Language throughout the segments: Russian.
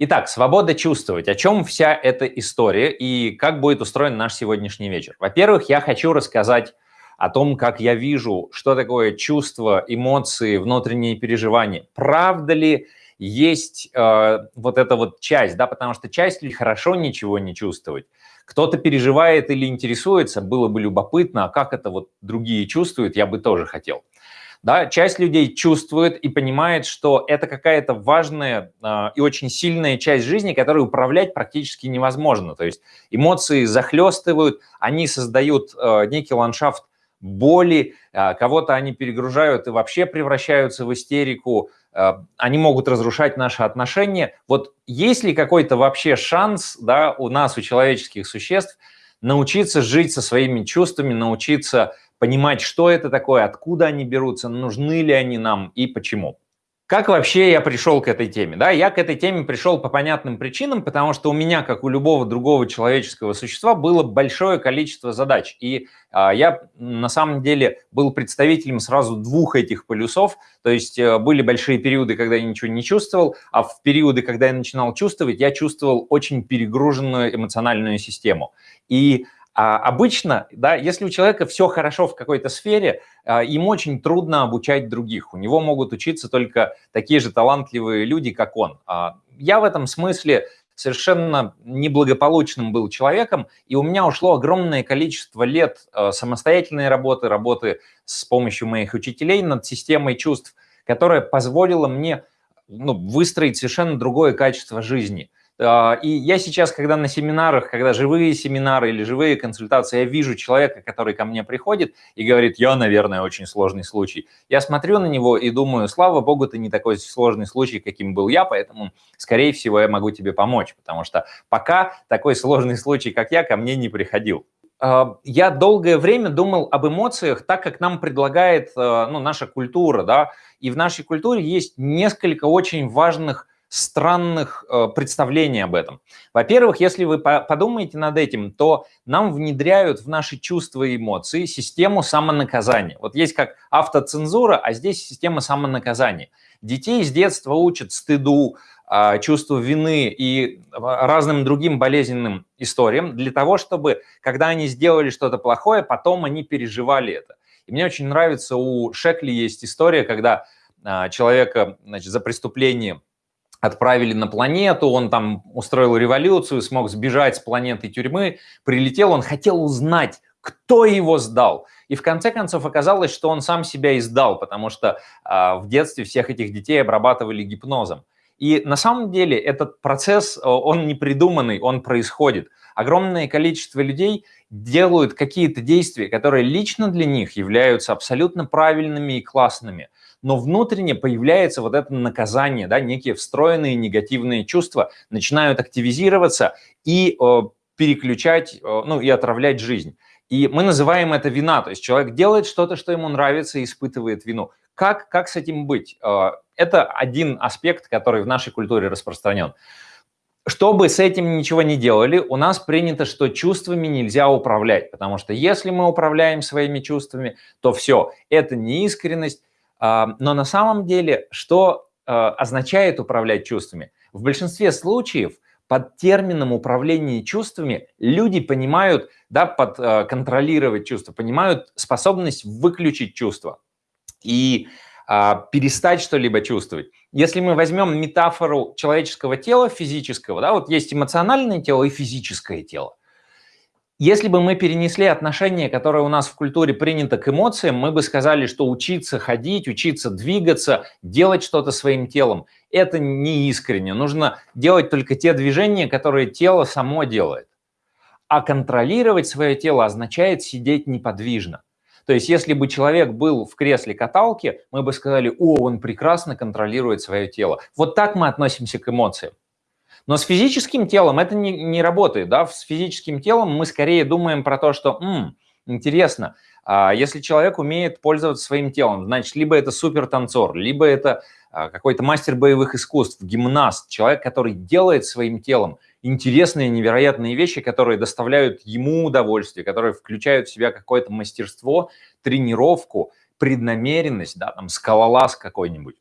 Итак, свобода чувствовать. О чем вся эта история и как будет устроен наш сегодняшний вечер? Во-первых, я хочу рассказать о том, как я вижу, что такое чувство, эмоции, внутренние переживания. Правда ли есть э, вот эта вот часть, да, потому что часть ли хорошо ничего не чувствовать. Кто-то переживает или интересуется, было бы любопытно, а как это вот другие чувствуют, я бы тоже хотел. Да, часть людей чувствует и понимает, что это какая-то важная э, и очень сильная часть жизни, которую управлять практически невозможно. То есть эмоции захлестывают, они создают э, некий ландшафт боли, э, кого-то они перегружают и вообще превращаются в истерику, э, они могут разрушать наши отношения. Вот есть ли какой-то вообще шанс да, у нас, у человеческих существ, научиться жить со своими чувствами, научиться понимать, что это такое, откуда они берутся, нужны ли они нам и почему. Как вообще я пришел к этой теме? Да, я к этой теме пришел по понятным причинам, потому что у меня, как у любого другого человеческого существа, было большое количество задач. И а, я на самом деле был представителем сразу двух этих полюсов. То есть а, были большие периоды, когда я ничего не чувствовал, а в периоды, когда я начинал чувствовать, я чувствовал очень перегруженную эмоциональную систему. И а обычно, да, если у человека все хорошо в какой-то сфере, а, им очень трудно обучать других. У него могут учиться только такие же талантливые люди, как он. А, я в этом смысле совершенно неблагополучным был человеком, и у меня ушло огромное количество лет а, самостоятельной работы, работы с помощью моих учителей над системой чувств, которая позволила мне ну, выстроить совершенно другое качество жизни – а, и я сейчас, когда на семинарах, когда живые семинары или живые консультации, я вижу человека, который ко мне приходит и говорит, я, наверное, очень сложный случай. Я смотрю на него и думаю, слава богу, ты не такой сложный случай, каким был я, поэтому, скорее всего, я могу тебе помочь, потому что пока такой сложный случай, как я, ко мне не приходил. А, я долгое время думал об эмоциях так, как нам предлагает а, ну, наша культура. Да? И в нашей культуре есть несколько очень важных странных э, представлений об этом. Во-первых, если вы подумаете над этим, то нам внедряют в наши чувства и эмоции систему самонаказания. Вот есть как автоцензура, а здесь система самонаказания. Детей с детства учат стыду, э, чувству вины и разным другим болезненным историям для того, чтобы, когда они сделали что-то плохое, потом они переживали это. И мне очень нравится, у Шекли есть история, когда э, человека значит, за преступление отправили на планету, он там устроил революцию, смог сбежать с планеты тюрьмы, прилетел, он хотел узнать, кто его сдал. И в конце концов оказалось, что он сам себя издал, потому что а, в детстве всех этих детей обрабатывали гипнозом. И на самом деле этот процесс, он не придуманный, он происходит. Огромное количество людей делают какие-то действия, которые лично для них являются абсолютно правильными и классными но внутренне появляется вот это наказание, да, некие встроенные негативные чувства начинают активизироваться и э, переключать, э, ну и отравлять жизнь. И мы называем это вина, то есть человек делает что-то, что ему нравится и испытывает вину. Как, как с этим быть? Э, это один аспект, который в нашей культуре распространен. Чтобы с этим ничего не делали, у нас принято, что чувствами нельзя управлять, потому что если мы управляем своими чувствами, то все, это неискренность, но на самом деле, что а, означает управлять чувствами? В большинстве случаев под термином управление чувствами люди понимают, да, под а, контролировать чувства, понимают способность выключить чувства и а, перестать что-либо чувствовать. Если мы возьмем метафору человеческого тела, физического, да, вот есть эмоциональное тело и физическое тело. Если бы мы перенесли отношение, которое у нас в культуре принято к эмоциям, мы бы сказали, что учиться ходить, учиться двигаться, делать что-то своим телом – это не искренне. Нужно делать только те движения, которые тело само делает. А контролировать свое тело означает сидеть неподвижно. То есть если бы человек был в кресле каталки, мы бы сказали, о, он прекрасно контролирует свое тело. Вот так мы относимся к эмоциям. Но с физическим телом это не, не работает. Да? С физическим телом мы скорее думаем про то, что М, интересно, а если человек умеет пользоваться своим телом, значит, либо это супер танцор, либо это а, какой-то мастер боевых искусств, гимнаст, человек, который делает своим телом интересные, невероятные вещи, которые доставляют ему удовольствие, которые включают в себя какое-то мастерство, тренировку, преднамеренность, да, там, скалолаз какой-нибудь.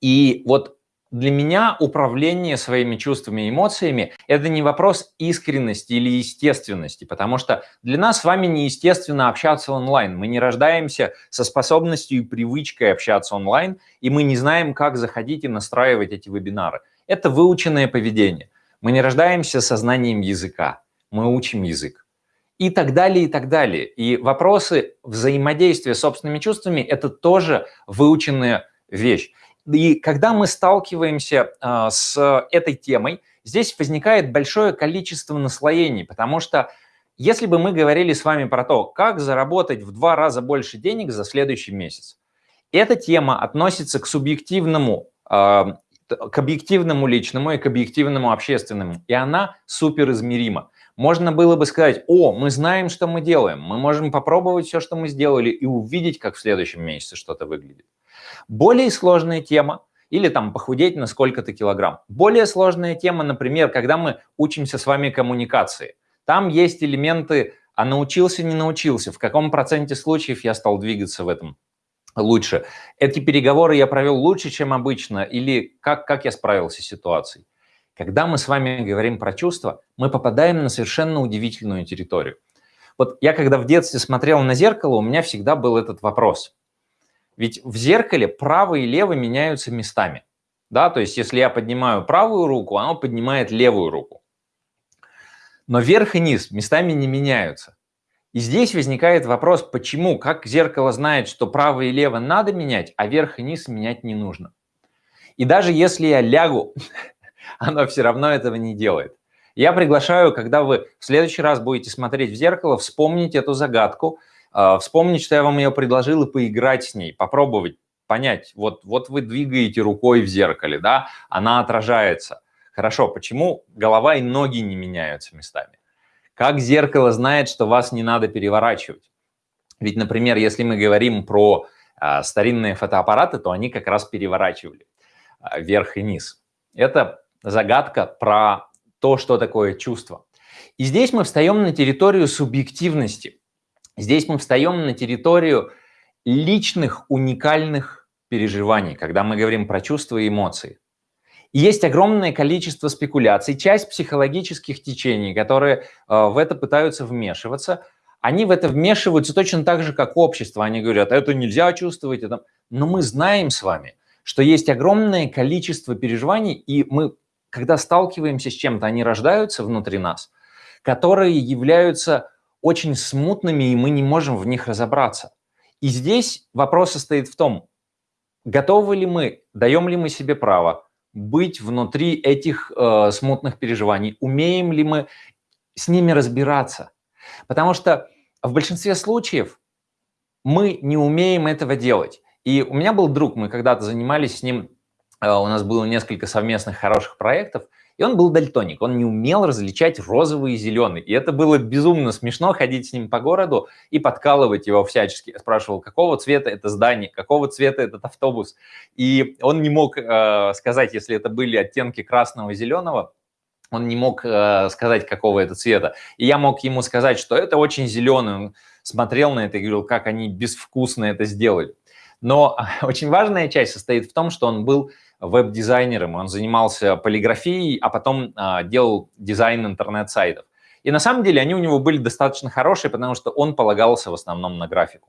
И вот для меня управление своими чувствами и эмоциями – это не вопрос искренности или естественности, потому что для нас с вами неестественно общаться онлайн. Мы не рождаемся со способностью и привычкой общаться онлайн, и мы не знаем, как заходить и настраивать эти вебинары. Это выученное поведение. Мы не рождаемся со знанием языка, мы учим язык. И так далее, и так далее. И вопросы взаимодействия с собственными чувствами – это тоже выученная вещь. И когда мы сталкиваемся а, с этой темой, здесь возникает большое количество наслоений, потому что если бы мы говорили с вами про то, как заработать в два раза больше денег за следующий месяц, эта тема относится к субъективному, а, к объективному личному и к объективному общественному, и она супер измерима. Можно было бы сказать, о, мы знаем, что мы делаем, мы можем попробовать все, что мы сделали, и увидеть, как в следующем месяце что-то выглядит. Более сложная тема, или там похудеть на сколько-то килограмм. Более сложная тема, например, когда мы учимся с вами коммуникации. Там есть элементы, а научился, не научился, в каком проценте случаев я стал двигаться в этом лучше. Эти переговоры я провел лучше, чем обычно, или как, как я справился с ситуацией. Когда мы с вами говорим про чувства, мы попадаем на совершенно удивительную территорию. Вот я когда в детстве смотрел на зеркало, у меня всегда был этот вопрос. Ведь в зеркале правый и левый меняются местами. Да, то есть если я поднимаю правую руку, оно поднимает левую руку. Но верх и низ местами не меняются. И здесь возникает вопрос, почему, как зеркало знает, что право и лево надо менять, а верх и низ менять не нужно. И даже если я лягу, оно все равно этого не делает. Я приглашаю, когда вы в следующий раз будете смотреть в зеркало, вспомнить эту загадку – вспомнить, что я вам ее предложил, и поиграть с ней, попробовать понять, вот, вот вы двигаете рукой в зеркале, да, она отражается. Хорошо, почему голова и ноги не меняются местами? Как зеркало знает, что вас не надо переворачивать? Ведь, например, если мы говорим про а, старинные фотоаппараты, то они как раз переворачивали а, вверх и низ. Это загадка про то, что такое чувство. И здесь мы встаем на территорию субъективности. Здесь мы встаем на территорию личных уникальных переживаний, когда мы говорим про чувства и эмоции. Есть огромное количество спекуляций, часть психологических течений, которые э, в это пытаются вмешиваться, они в это вмешиваются точно так же, как общество. Они говорят, это нельзя чувствовать. Это... Но мы знаем с вами, что есть огромное количество переживаний, и мы, когда сталкиваемся с чем-то, они рождаются внутри нас, которые являются очень смутными, и мы не можем в них разобраться. И здесь вопрос состоит в том, готовы ли мы, даем ли мы себе право быть внутри этих э, смутных переживаний, умеем ли мы с ними разбираться. Потому что в большинстве случаев мы не умеем этого делать. И у меня был друг, мы когда-то занимались с ним, э, у нас было несколько совместных хороших проектов, и он был дальтоник, он не умел различать розовый и зеленый. И это было безумно смешно ходить с ним по городу и подкалывать его всячески. Я спрашивал, какого цвета это здание, какого цвета этот автобус. И он не мог э, сказать, если это были оттенки красного и зеленого, он не мог э, сказать, какого это цвета. И я мог ему сказать, что это очень зеленый. Он смотрел на это и говорил, как они безвкусно это сделали. Но очень важная часть состоит в том, что он был веб-дизайнером, он занимался полиграфией, а потом а, делал дизайн интернет-сайтов. И на самом деле они у него были достаточно хорошие, потому что он полагался в основном на графику.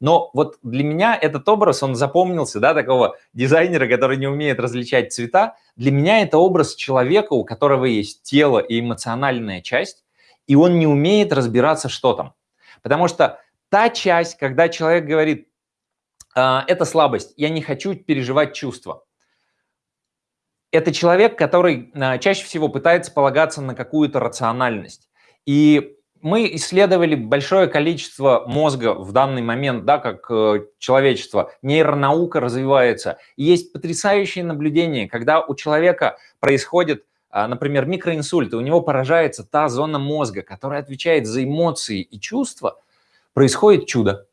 Но вот для меня этот образ, он запомнился, да, такого дизайнера, который не умеет различать цвета. Для меня это образ человека, у которого есть тело и эмоциональная часть, и он не умеет разбираться, что там. Потому что та часть, когда человек говорит, «А, это слабость, я не хочу переживать чувства это человек, который а, чаще всего пытается полагаться на какую-то рациональность. И мы исследовали большое количество мозга в данный момент, да, как э, человечество, нейронаука развивается. И есть потрясающие наблюдения, когда у человека происходит, а, например, микроинсульт, и у него поражается та зона мозга, которая отвечает за эмоции и чувства, происходит чудо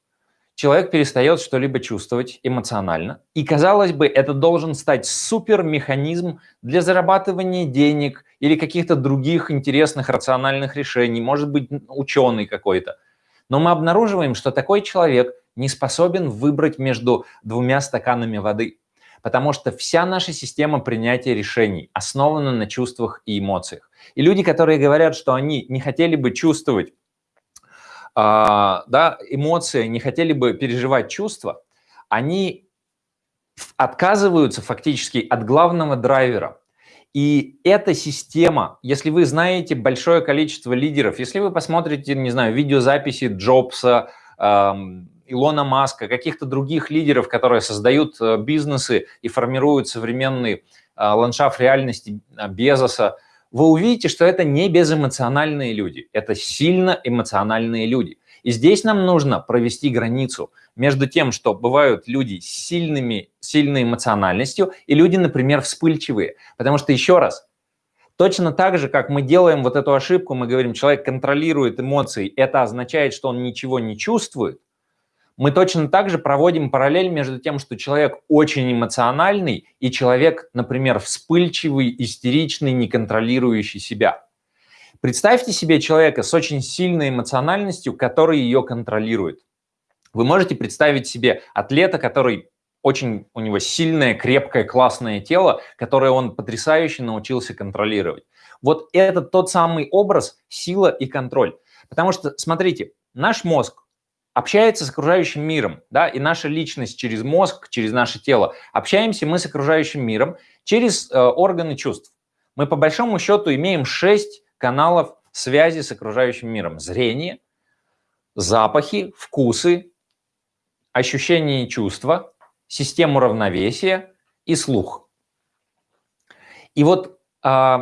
человек перестает что-либо чувствовать эмоционально. И, казалось бы, это должен стать супермеханизм для зарабатывания денег или каких-то других интересных рациональных решений, может быть, ученый какой-то. Но мы обнаруживаем, что такой человек не способен выбрать между двумя стаканами воды. потому что вся наша система принятия решений основана на чувствах и эмоциях. И люди, которые говорят, что они не хотели бы чувствовать да, эмоции, не хотели бы переживать чувства, они отказываются фактически от главного драйвера. И эта система, если вы знаете большое количество лидеров, если вы посмотрите, не знаю, видеозаписи Джобса, эм, Илона Маска, каких-то других лидеров, которые создают э, бизнесы и формируют современный э, ландшафт реальности э, Безоса, вы увидите, что это не безэмоциональные люди, это сильно эмоциональные люди. И здесь нам нужно провести границу между тем, что бывают люди с сильными, сильной эмоциональностью и люди, например, вспыльчивые. Потому что, еще раз, точно так же, как мы делаем вот эту ошибку, мы говорим, человек контролирует эмоции, это означает, что он ничего не чувствует, мы точно так же проводим параллель между тем, что человек очень эмоциональный и человек, например, вспыльчивый, истеричный, не контролирующий себя. Представьте себе человека с очень сильной эмоциональностью, который ее контролирует. Вы можете представить себе атлета, который очень, у него сильное, крепкое, классное тело, которое он потрясающе научился контролировать. Вот это тот самый образ сила и контроль. Потому что, смотрите, наш мозг, общается с окружающим миром, да, и наша личность через мозг, через наше тело. Общаемся мы с окружающим миром через э, органы чувств. Мы по большому счету имеем шесть каналов связи с окружающим миром. Зрение, запахи, вкусы, ощущения и чувства, систему равновесия и слух. И вот э,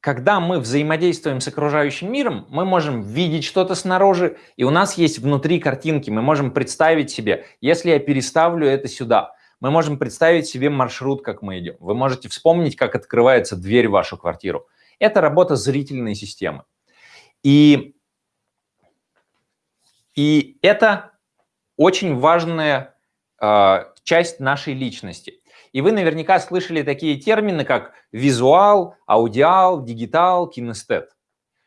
когда мы взаимодействуем с окружающим миром, мы можем видеть что-то снаружи, и у нас есть внутри картинки, мы можем представить себе, если я переставлю это сюда, мы можем представить себе маршрут, как мы идем. Вы можете вспомнить, как открывается дверь в вашу квартиру. Это работа зрительной системы. И, и это очень важная э, часть нашей личности. И вы наверняка слышали такие термины, как визуал, аудиал, дигитал, кинестет.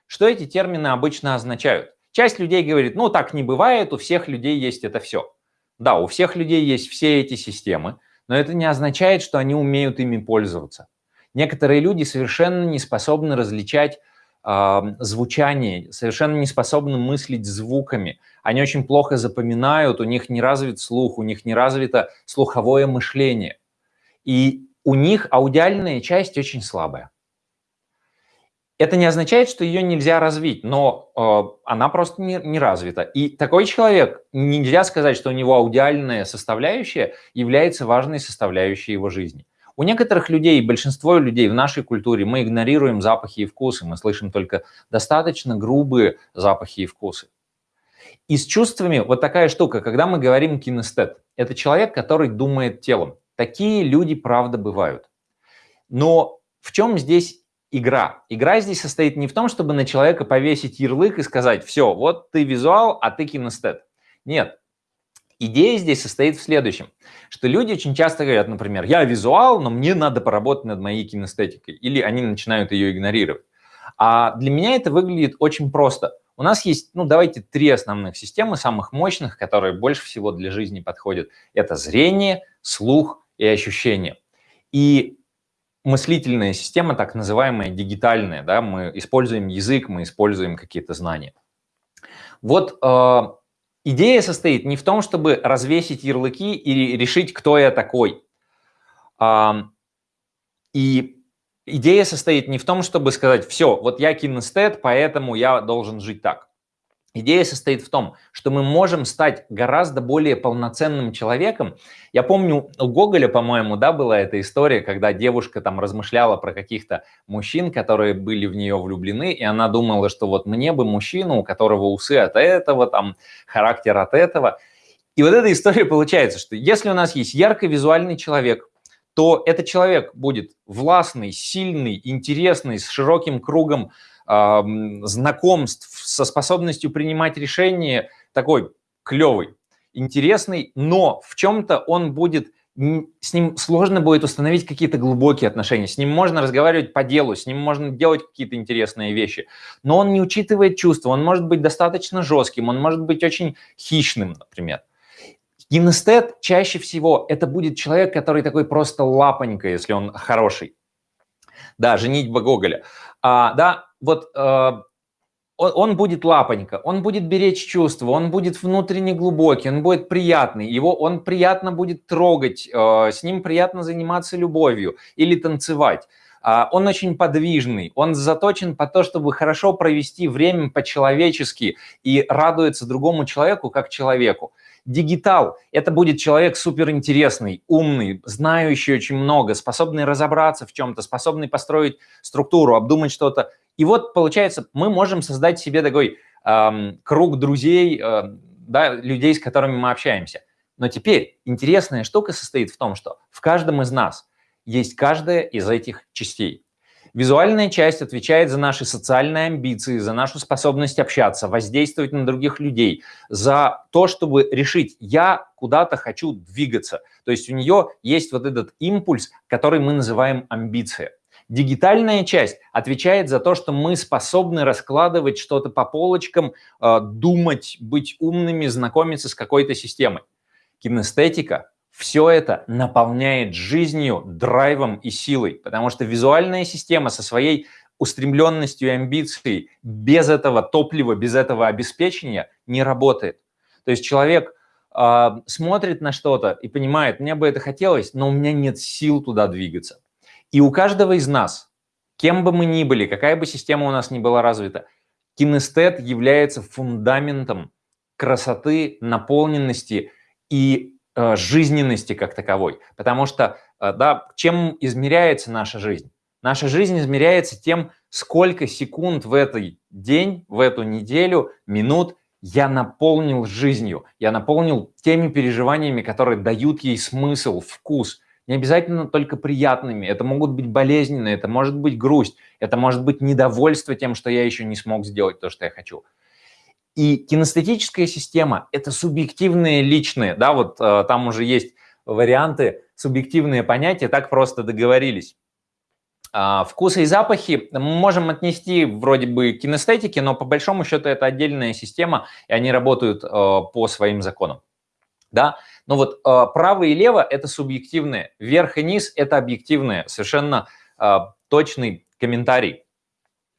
Что эти термины обычно означают? Часть людей говорит, ну так не бывает, у всех людей есть это все. Да, у всех людей есть все эти системы, но это не означает, что они умеют ими пользоваться. Некоторые люди совершенно не способны различать э, звучание, совершенно не способны мыслить звуками. Они очень плохо запоминают, у них не развит слух, у них не развито слуховое мышление. И у них аудиальная часть очень слабая. Это не означает, что ее нельзя развить, но э, она просто не, не развита. И такой человек, нельзя сказать, что у него аудиальная составляющая является важной составляющей его жизни. У некоторых людей, большинство людей в нашей культуре, мы игнорируем запахи и вкусы, мы слышим только достаточно грубые запахи и вкусы. И с чувствами вот такая штука, когда мы говорим кинестет, это человек, который думает телом. Такие люди, правда, бывают. Но в чем здесь игра? Игра здесь состоит не в том, чтобы на человека повесить ярлык и сказать, все, вот ты визуал, а ты кинестет. Нет. Идея здесь состоит в следующем, что люди очень часто говорят, например, я визуал, но мне надо поработать над моей кинестетикой, или они начинают ее игнорировать. А для меня это выглядит очень просто. У нас есть, ну давайте, три основных системы, самых мощных, которые больше всего для жизни подходят. Это зрение, слух и ощущения. И мыслительная система, так называемая дигитальная, да, мы используем язык, мы используем какие-то знания. Вот э, идея состоит не в том, чтобы развесить ярлыки и решить, кто я такой. Э, и идея состоит не в том, чтобы сказать, все, вот я кинестет, поэтому я должен жить так. Идея состоит в том, что мы можем стать гораздо более полноценным человеком. Я помню, у Гоголя, по-моему, да, была эта история, когда девушка там размышляла про каких-то мужчин, которые были в нее влюблены, и она думала, что вот мне бы мужчину, у которого усы от этого, там, характер от этого. И вот эта история получается, что если у нас есть ярко визуальный человек, то этот человек будет властный, сильный, интересный, с широким кругом знакомств, со способностью принимать решения, такой клевый, интересный, но в чем-то он будет, с ним сложно будет установить какие-то глубокие отношения, с ним можно разговаривать по делу, с ним можно делать какие-то интересные вещи, но он не учитывает чувства, он может быть достаточно жестким, он может быть очень хищным, например. Кинестет чаще всего это будет человек, который такой просто лапонька, если он хороший. Да, женитьба Гоголя. А, да, вот э, он, он будет лапонька, он будет беречь чувства, он будет внутренне глубокий, он будет приятный, его он приятно будет трогать, э, с ним приятно заниматься любовью или танцевать. Э, он очень подвижный, он заточен по то, чтобы хорошо провести время по-человечески и радуется другому человеку как человеку. Дигитал – это будет человек суперинтересный, умный, знающий очень много, способный разобраться в чем-то, способный построить структуру, обдумать что-то. И вот, получается, мы можем создать себе такой эм, круг друзей, э, да, людей, с которыми мы общаемся. Но теперь интересная штука состоит в том, что в каждом из нас есть каждая из этих частей. Визуальная часть отвечает за наши социальные амбиции, за нашу способность общаться, воздействовать на других людей, за то, чтобы решить, я куда-то хочу двигаться. То есть у нее есть вот этот импульс, который мы называем амбиция. Дигитальная часть отвечает за то, что мы способны раскладывать что-то по полочкам, э, думать, быть умными, знакомиться с какой-то системой. Кинестетика все это наполняет жизнью, драйвом и силой, потому что визуальная система со своей устремленностью и амбицией без этого топлива, без этого обеспечения не работает. То есть человек э, смотрит на что-то и понимает, мне бы это хотелось, но у меня нет сил туда двигаться. И у каждого из нас, кем бы мы ни были, какая бы система у нас ни была развита, кинестет является фундаментом красоты, наполненности и жизненности как таковой. Потому что, э, да, чем измеряется наша жизнь? Наша жизнь измеряется тем, сколько секунд в этот день, в эту неделю, минут я наполнил жизнью, я наполнил теми переживаниями, которые дают ей смысл, вкус. Не обязательно только приятными, это могут быть болезненные, это может быть грусть, это может быть недовольство тем, что я еще не смог сделать то, что я хочу. И кинестетическая система – это субъективные личные, да, вот э, там уже есть варианты, субъективные понятия, так просто договорились. А, вкусы и запахи мы можем отнести вроде бы к кинестетике, но по большому счету это отдельная система, и они работают э, по своим законам. Да? Но вот э, право и лево – это субъективные, верх и низ – это объективные, совершенно э, точный комментарий.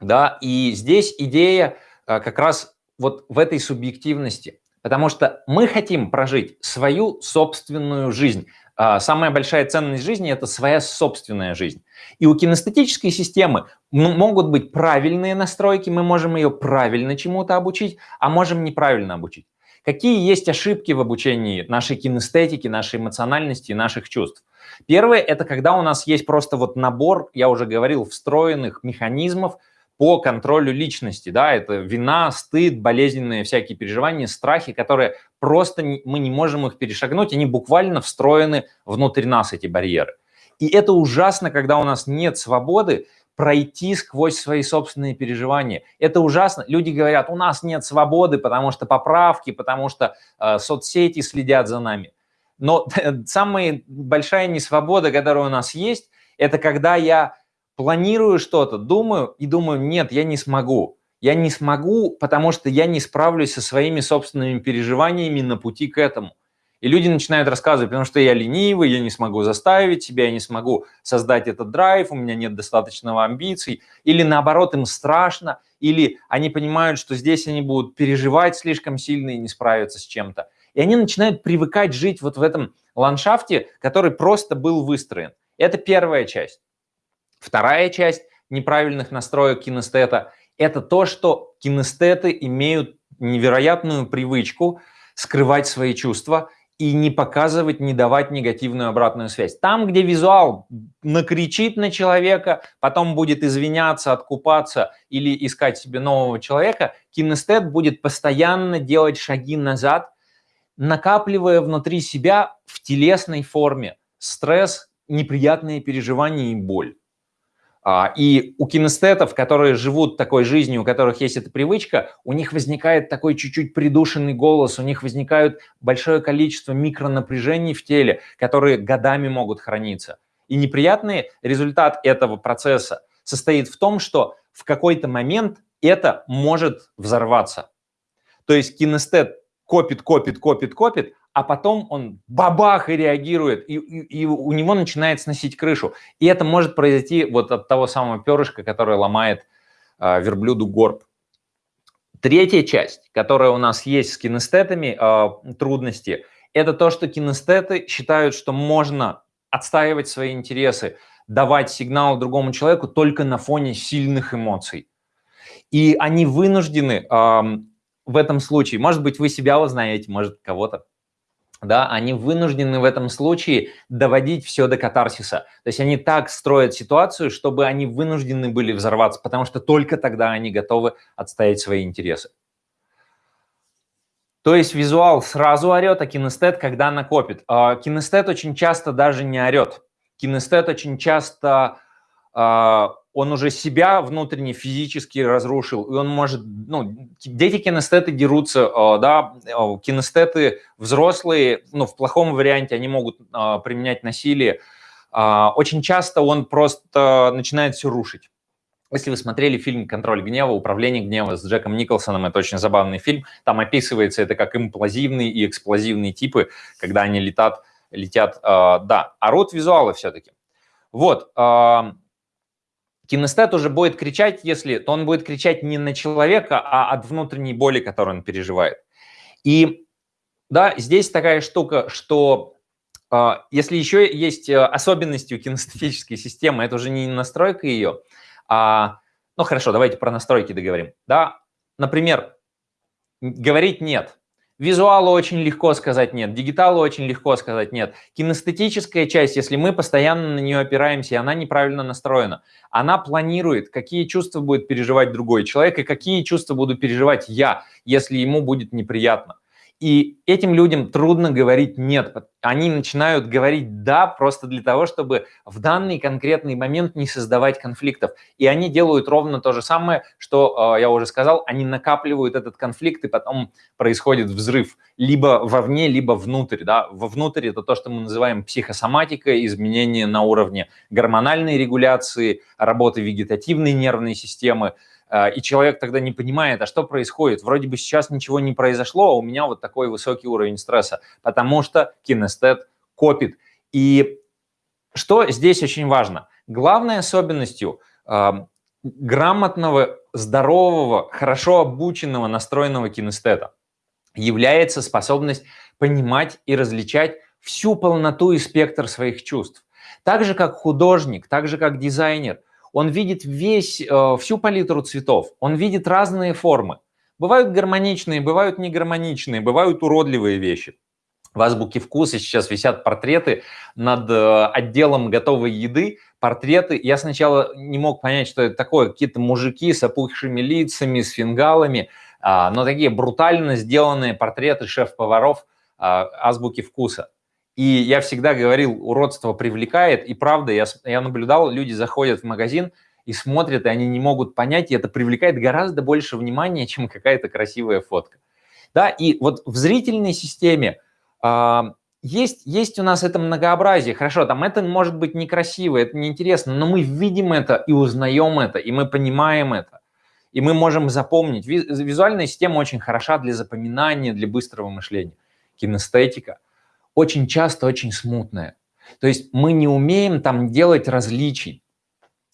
Да? И здесь идея э, как раз вот в этой субъективности, потому что мы хотим прожить свою собственную жизнь. А, самая большая ценность жизни – это своя собственная жизнь. И у кинестетической системы могут быть правильные настройки, мы можем ее правильно чему-то обучить, а можем неправильно обучить. Какие есть ошибки в обучении нашей кинестетики, нашей эмоциональности, наших чувств? Первое – это когда у нас есть просто вот набор, я уже говорил, встроенных механизмов, по контролю личности, да, это вина, стыд, болезненные всякие переживания, страхи, которые просто мы не можем их перешагнуть, они буквально встроены внутрь нас, эти барьеры. И это ужасно, когда у нас нет свободы пройти сквозь свои собственные переживания. Это ужасно. Люди говорят, у нас нет свободы, потому что поправки, потому что э, соцсети следят за нами. Но самая большая несвобода, которая у нас есть, это когда я планирую что-то, думаю и думаю, нет, я не смогу. Я не смогу, потому что я не справлюсь со своими собственными переживаниями на пути к этому. И люди начинают рассказывать, потому что я ленивый, я не смогу заставить себя, я не смогу создать этот драйв, у меня нет достаточного амбиций. Или наоборот, им страшно, или они понимают, что здесь они будут переживать слишком сильно и не справиться с чем-то. И они начинают привыкать жить вот в этом ландшафте, который просто был выстроен. Это первая часть. Вторая часть неправильных настроек кинестета – это то, что кинестеты имеют невероятную привычку скрывать свои чувства и не показывать, не давать негативную обратную связь. Там, где визуал накричит на человека, потом будет извиняться, откупаться или искать себе нового человека, кинестет будет постоянно делать шаги назад, накапливая внутри себя в телесной форме стресс, неприятные переживания и боль. А, и у кинестетов, которые живут такой жизнью, у которых есть эта привычка, у них возникает такой чуть-чуть придушенный голос, у них возникает большое количество микронапряжений в теле, которые годами могут храниться. И неприятный результат этого процесса состоит в том, что в какой-то момент это может взорваться. То есть кинестет копит, копит, копит, копит, а потом он бабах и реагирует, и, и, и у него начинает сносить крышу. И это может произойти вот от того самого перышка, который ломает э, верблюду горб. Третья часть, которая у нас есть с кинестетами, э, трудности, это то, что кинестеты считают, что можно отстаивать свои интересы, давать сигнал другому человеку только на фоне сильных эмоций. И они вынуждены э, в этом случае, может быть, вы себя узнаете, может, кого-то, да, они вынуждены в этом случае доводить все до катарсиса. То есть они так строят ситуацию, чтобы они вынуждены были взорваться, потому что только тогда они готовы отстоять свои интересы. То есть визуал сразу орет, а кинестет когда накопит. А кинестет очень часто даже не орет. Кинестет очень часто а, он уже себя внутренне физически разрушил, и он может, ну, дети кинестеты дерутся, а, да, а, кинестеты взрослые, ну, в плохом варианте они могут применять насилие. Очень часто он просто начинает все рушить. Если вы смотрели фильм «Контроль гнева», «Управление гнева» с Джеком Николсоном, это очень забавный фильм, там описывается это как имплозивные и эксплозивные типы, когда они летят, летят, да, орут визуалы все-таки. Вот, Кинестет уже будет кричать, если то он будет кричать не на человека, а от внутренней боли, которую он переживает. И да, здесь такая штука, что э, если еще есть особенности у кинестетической системы, это уже не настройка ее, а, ну хорошо, давайте про настройки договорим. Да, например, говорить нет. Визуалу очень легко сказать нет, дигиталу очень легко сказать нет. Кинестетическая часть, если мы постоянно на нее опираемся, и она неправильно настроена, она планирует, какие чувства будет переживать другой человек и какие чувства буду переживать я, если ему будет неприятно. И этим людям трудно говорить «нет». Они начинают говорить «да» просто для того, чтобы в данный конкретный момент не создавать конфликтов. И они делают ровно то же самое, что, э, я уже сказал, они накапливают этот конфликт, и потом происходит взрыв либо вовне, либо внутрь. Да? Вовнутрь это то, что мы называем психосоматика, изменения на уровне гормональной регуляции, работы вегетативной нервной системы, и человек тогда не понимает, а что происходит? Вроде бы сейчас ничего не произошло, а у меня вот такой высокий уровень стресса, потому что кинестет копит. И что здесь очень важно? Главной особенностью э, грамотного, здорового, хорошо обученного, настроенного кинестета является способность понимать и различать всю полноту и спектр своих чувств. Так же, как художник, так же, как дизайнер – он видит весь, э, всю палитру цветов, он видит разные формы. Бывают гармоничные, бывают негармоничные, бывают уродливые вещи. В азбуке вкуса сейчас висят портреты над э, отделом готовой еды, портреты. Я сначала не мог понять, что это такое. Какие-то мужики с опухшими лицами, с фингалами, а, но такие брутально сделанные портреты шеф-поваров а, азбуки вкуса. И я всегда говорил, уродство привлекает, и правда, я, я наблюдал, люди заходят в магазин и смотрят, и они не могут понять, и это привлекает гораздо больше внимания, чем какая-то красивая фотка. Да, и вот в зрительной системе э, есть, есть у нас это многообразие. Хорошо, там это может быть некрасиво, это неинтересно, но мы видим это и узнаем это, и мы понимаем это. И мы можем запомнить. Визуальная система очень хороша для запоминания, для быстрого мышления. Кинестетика – очень часто очень смутное. То есть мы не умеем там делать различий.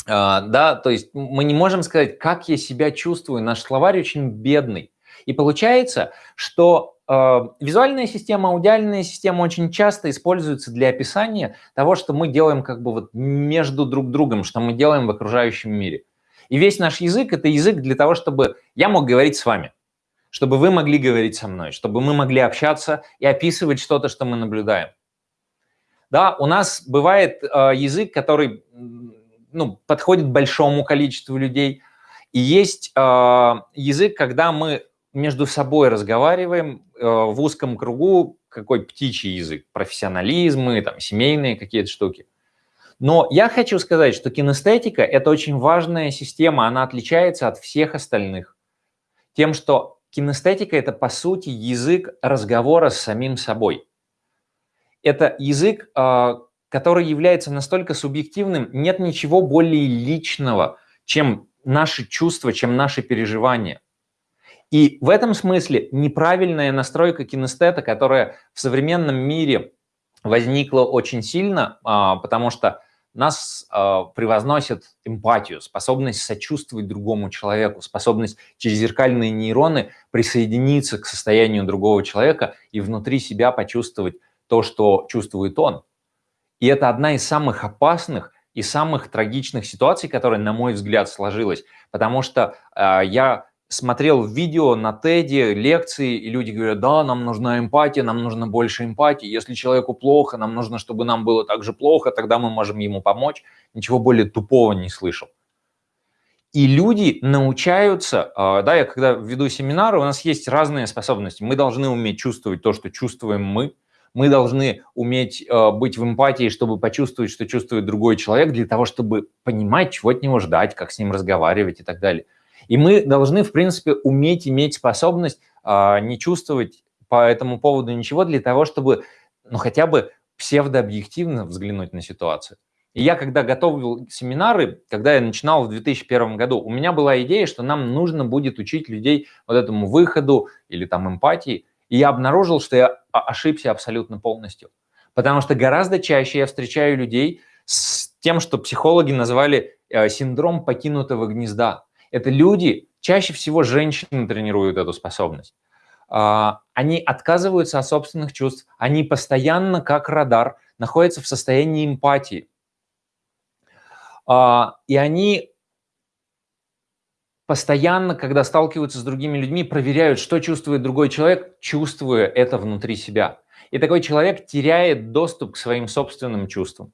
А, да, то есть мы не можем сказать, как я себя чувствую. Наш словарь очень бедный. И получается, что э, визуальная система, аудиальная система очень часто используются для описания того, что мы делаем как бы вот между друг другом, что мы делаем в окружающем мире. И весь наш язык – это язык для того, чтобы я мог говорить с вами чтобы вы могли говорить со мной, чтобы мы могли общаться и описывать что-то, что мы наблюдаем. Да, у нас бывает э, язык, который ну, подходит большому количеству людей, и есть э, язык, когда мы между собой разговариваем э, в узком кругу, какой птичий язык, профессионализмы, там, семейные какие-то штуки. Но я хочу сказать, что кинестетика – это очень важная система, она отличается от всех остальных тем, что Кинестетика – это, по сути, язык разговора с самим собой. Это язык, а, который является настолько субъективным, нет ничего более личного, чем наши чувства, чем наши переживания. И в этом смысле неправильная настройка кинестета, которая в современном мире возникла очень сильно, а, потому что нас э, превозносит эмпатию, способность сочувствовать другому человеку, способность через зеркальные нейроны присоединиться к состоянию другого человека и внутри себя почувствовать то, что чувствует он. И это одна из самых опасных и самых трагичных ситуаций, которая, на мой взгляд, сложилась. Потому что э, я смотрел видео на Теди, лекции, и люди говорят, да, нам нужна эмпатия, нам нужно больше эмпатии. Если человеку плохо, нам нужно, чтобы нам было так же плохо, тогда мы можем ему помочь. Ничего более тупого не слышал. И люди научаются, а, да, я когда веду семинары, у нас есть разные способности. Мы должны уметь чувствовать то, что чувствуем мы. Мы должны уметь а, быть в эмпатии, чтобы почувствовать, что чувствует другой человек, для того, чтобы понимать, чего от него ждать, как с ним разговаривать и так далее. И мы должны, в принципе, уметь иметь способность а, не чувствовать по этому поводу ничего для того, чтобы, ну, хотя бы псевдообъективно взглянуть на ситуацию. И я, когда готовил семинары, когда я начинал в 2001 году, у меня была идея, что нам нужно будет учить людей вот этому выходу или там эмпатии. И я обнаружил, что я ошибся абсолютно полностью. Потому что гораздо чаще я встречаю людей с тем, что психологи назвали э, синдром покинутого гнезда. Это люди, чаще всего женщины тренируют эту способность. А, они отказываются от собственных чувств, они постоянно, как радар, находятся в состоянии эмпатии. А, и они постоянно, когда сталкиваются с другими людьми, проверяют, что чувствует другой человек, чувствуя это внутри себя. И такой человек теряет доступ к своим собственным чувствам.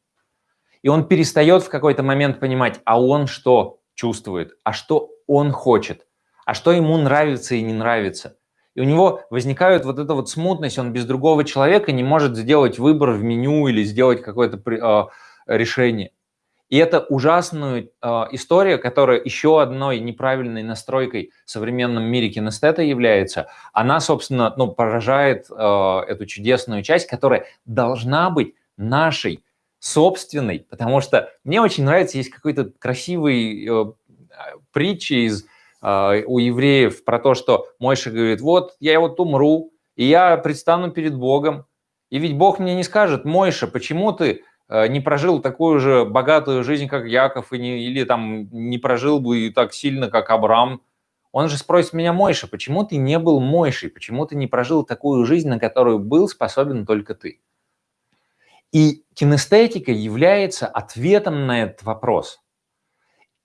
И он перестает в какой-то момент понимать, а он что? Чувствует, а что он хочет, а что ему нравится и не нравится. И у него возникает вот эта вот смутность, он без другого человека не может сделать выбор в меню или сделать какое-то э, решение. И это ужасная э, история, которая еще одной неправильной настройкой в современном мире кинестета является. Она, собственно, ну, поражает э, эту чудесную часть, которая должна быть нашей собственной, потому что мне очень нравится, есть какой-то красивый э, притча из, э, у евреев про то, что Мойша говорит, вот я вот умру, и я предстану перед Богом, и ведь Бог мне не скажет, Мойша, почему ты э, не прожил такую же богатую жизнь, как Яков, и не, или там не прожил бы и так сильно, как Абрам. Он же спросит меня, Мойша, почему ты не был Мойшей, почему ты не прожил такую жизнь, на которую был способен только ты? И кинестетика является ответом на этот вопрос.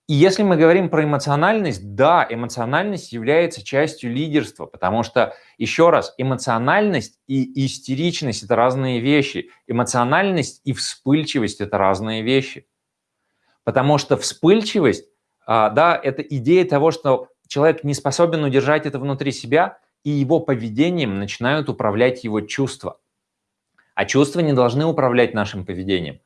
И если мы говорим про эмоциональность, да, эмоциональность является частью лидерства, потому что, еще раз, эмоциональность и истеричность – это разные вещи. Эмоциональность и вспыльчивость – это разные вещи. Потому что вспыльчивость, а, да, это идея того, что человек не способен удержать это внутри себя, и его поведением начинают управлять его чувства. А чувства не должны управлять нашим поведением.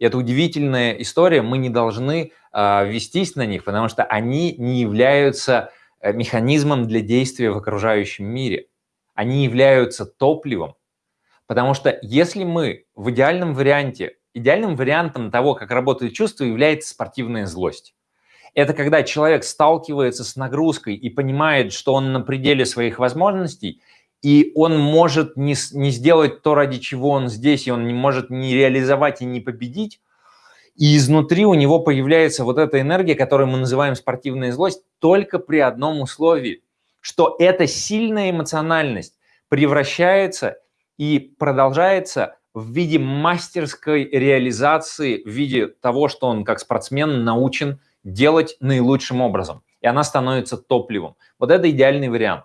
И это удивительная история, мы не должны э, вестись на них, потому что они не являются э, механизмом для действия в окружающем мире. Они являются топливом. Потому что если мы в идеальном варианте, идеальным вариантом того, как работает чувство, является спортивная злость. Это когда человек сталкивается с нагрузкой и понимает, что он на пределе своих возможностей, и он может не, не сделать то, ради чего он здесь, и он не может не реализовать и не победить, и изнутри у него появляется вот эта энергия, которую мы называем спортивная злость, только при одном условии, что эта сильная эмоциональность превращается и продолжается в виде мастерской реализации, в виде того, что он как спортсмен научен делать наилучшим образом. И она становится топливом. Вот это идеальный вариант.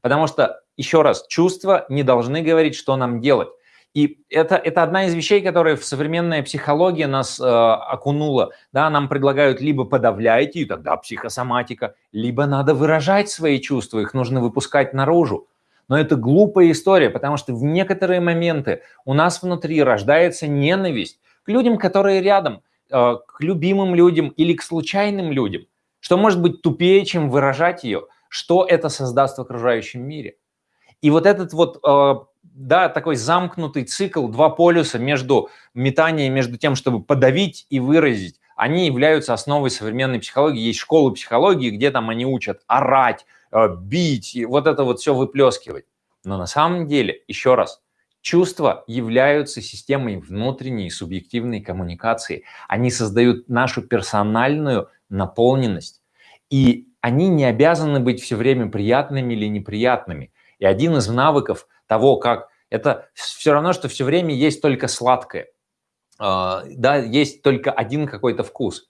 Потому что еще раз, чувства не должны говорить, что нам делать. И это, это одна из вещей, которые в современная психология нас э, окунула. Да, нам предлагают либо подавляйте, и тогда психосоматика, либо надо выражать свои чувства, их нужно выпускать наружу. Но это глупая история, потому что в некоторые моменты у нас внутри рождается ненависть к людям, которые рядом, э, к любимым людям или к случайным людям. Что может быть тупее, чем выражать ее? Что это создаст в окружающем мире? И вот этот вот, э, да, такой замкнутый цикл, два полюса между метанием, между тем, чтобы подавить и выразить, они являются основой современной психологии. Есть школы психологии, где там они учат орать, э, бить, и вот это вот все выплескивать. Но на самом деле, еще раз, чувства являются системой внутренней субъективной коммуникации. Они создают нашу персональную наполненность. И они не обязаны быть все время приятными или неприятными. И один из навыков того, как это все равно, что все время есть только сладкое. А, да, есть только один какой-то вкус.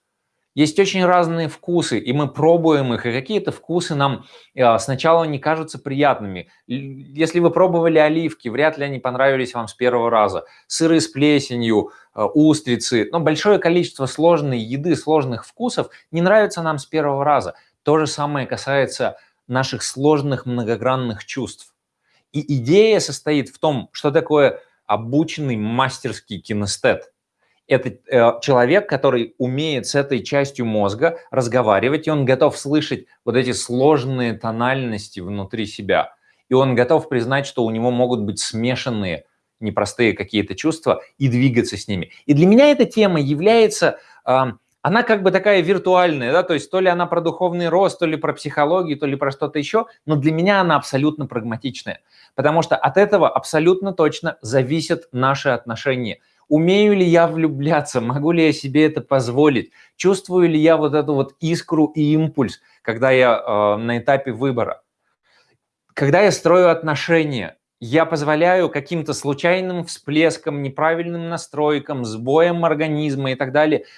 Есть очень разные вкусы, и мы пробуем их, и какие-то вкусы нам а, сначала не кажутся приятными. Если вы пробовали оливки, вряд ли они понравились вам с первого раза. Сыры с плесенью, а, устрицы, но большое количество сложной еды, сложных вкусов не нравится нам с первого раза. То же самое касается наших сложных многогранных чувств. И идея состоит в том, что такое обученный мастерский кинестет – это э, человек, который умеет с этой частью мозга разговаривать, и он готов слышать вот эти сложные тональности внутри себя. И он готов признать, что у него могут быть смешанные непростые какие-то чувства и двигаться с ними. И для меня эта тема является, э, она как бы такая виртуальная, да, то есть то ли она про духовный рост, то ли про психологию, то ли про что-то еще, но для меня она абсолютно прагматичная, потому что от этого абсолютно точно зависят наши отношения – Умею ли я влюбляться? Могу ли я себе это позволить? Чувствую ли я вот эту вот искру и импульс, когда я э, на этапе выбора? Когда я строю отношения, я позволяю каким-то случайным всплескам, неправильным настройкам, сбоям организма и так далее –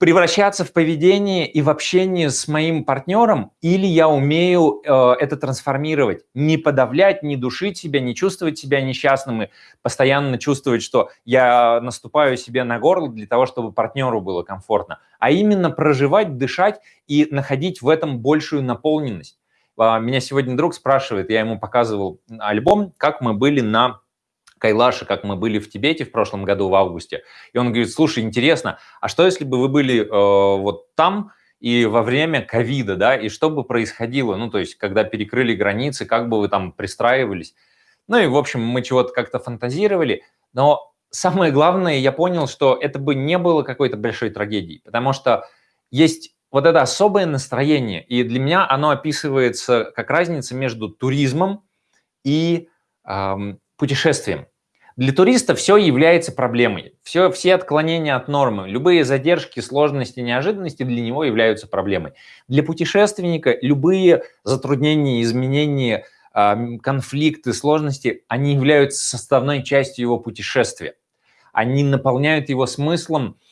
превращаться в поведение и в общение с моим партнером, или я умею э, это трансформировать, не подавлять, не душить себя, не чувствовать себя несчастным и постоянно чувствовать, что я наступаю себе на горло для того, чтобы партнеру было комфортно, а именно проживать, дышать и находить в этом большую наполненность. Э, меня сегодня друг спрашивает, я ему показывал альбом, как мы были на Кайлаше, как мы были в Тибете в прошлом году в августе. И он говорит, слушай, интересно, а что если бы вы были э, вот там и во время ковида, да, и что бы происходило, ну, то есть, когда перекрыли границы, как бы вы там пристраивались. Ну и, в общем, мы чего-то как-то фантазировали, но самое главное, я понял, что это бы не было какой-то большой трагедией, потому что есть вот это особое настроение, и для меня оно описывается как разница между туризмом и эм, путешествием. Для туриста все является проблемой. Все, все отклонения от нормы, любые задержки, сложности, неожиданности для него являются проблемой. Для путешественника любые затруднения, изменения, конфликты, сложности, они являются составной частью его путешествия. Они наполняют его смыслом, а,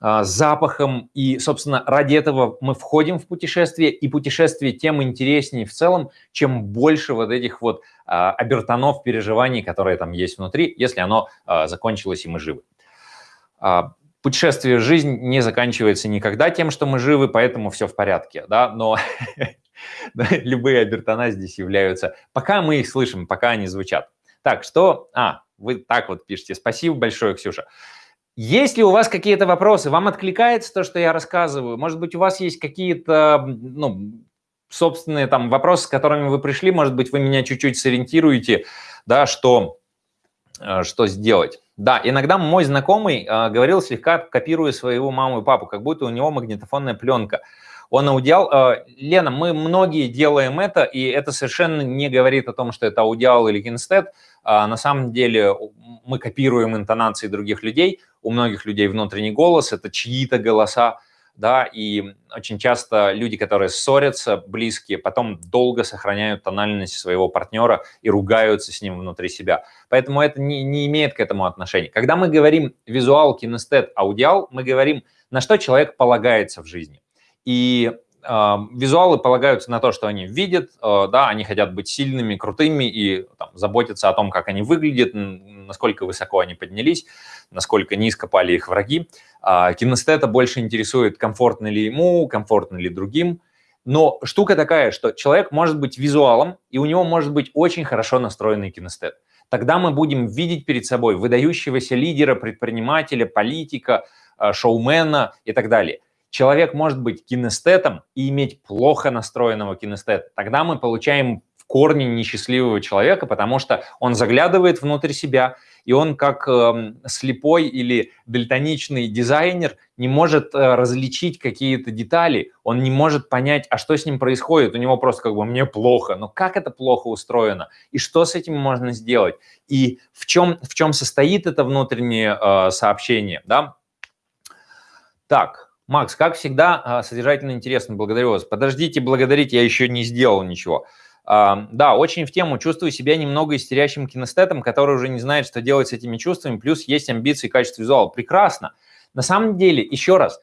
запахом, и, собственно, ради этого мы входим в путешествие, и путешествие тем интереснее в целом, чем больше вот этих вот а, обертонов переживаний, которые там есть внутри, если оно а, закончилось и мы живы. Путешествие жизнь не заканчивается никогда тем, что мы живы, поэтому все в порядке, да, но любые обертона здесь являются, пока мы их слышим, пока они звучат. Так, что, а, вы так вот пишете, спасибо большое, Ксюша. Есть ли у вас какие-то вопросы? Вам откликается то, что я рассказываю? Может быть, у вас есть какие-то ну, собственные там вопросы, с которыми вы пришли? Может быть, вы меня чуть-чуть сориентируете, да, что, э, что сделать? Да, иногда мой знакомый э, говорил, слегка копируя своего маму и папу, как будто у него магнитофонная пленка. Он аудиал. Э, Лена, мы многие делаем это, и это совершенно не говорит о том, что это аудиал или кинстет. А на самом деле мы копируем интонации других людей, у многих людей внутренний голос, это чьи-то голоса, да, и очень часто люди, которые ссорятся, близкие, потом долго сохраняют тональность своего партнера и ругаются с ним внутри себя. Поэтому это не, не имеет к этому отношения. Когда мы говорим визуал, кинестет, аудиал, мы говорим, на что человек полагается в жизни. И визуалы полагаются на то, что они видят, э, да, они хотят быть сильными, крутыми и там, заботиться о том, как они выглядят, насколько высоко они поднялись, насколько низко пали их враги. А кинестета больше интересует, комфортно ли ему, комфортно ли другим. Но штука такая, что человек может быть визуалом, и у него может быть очень хорошо настроенный кинестет. Тогда мы будем видеть перед собой выдающегося лидера, предпринимателя, политика, э, шоумена и так далее – человек может быть кинестетом и иметь плохо настроенного кинестета. Тогда мы получаем корне несчастливого человека, потому что он заглядывает внутрь себя, и он как э, слепой или дальтоничный дизайнер не может э, различить какие-то детали, он не может понять, а что с ним происходит, у него просто как бы «мне плохо», но как это плохо устроено, и что с этим можно сделать, и в чем, в чем состоит это внутреннее э, сообщение, да? Так, Макс, как всегда, э, содержательно интересно, благодарю вас. Подождите, благодарить, я еще не сделал ничего. Да, очень в тему. Чувствую себя немного истерящим кинестетом, который уже не знает, что делать с этими чувствами, плюс есть амбиции и качество визуала. Прекрасно. На самом деле, еще раз,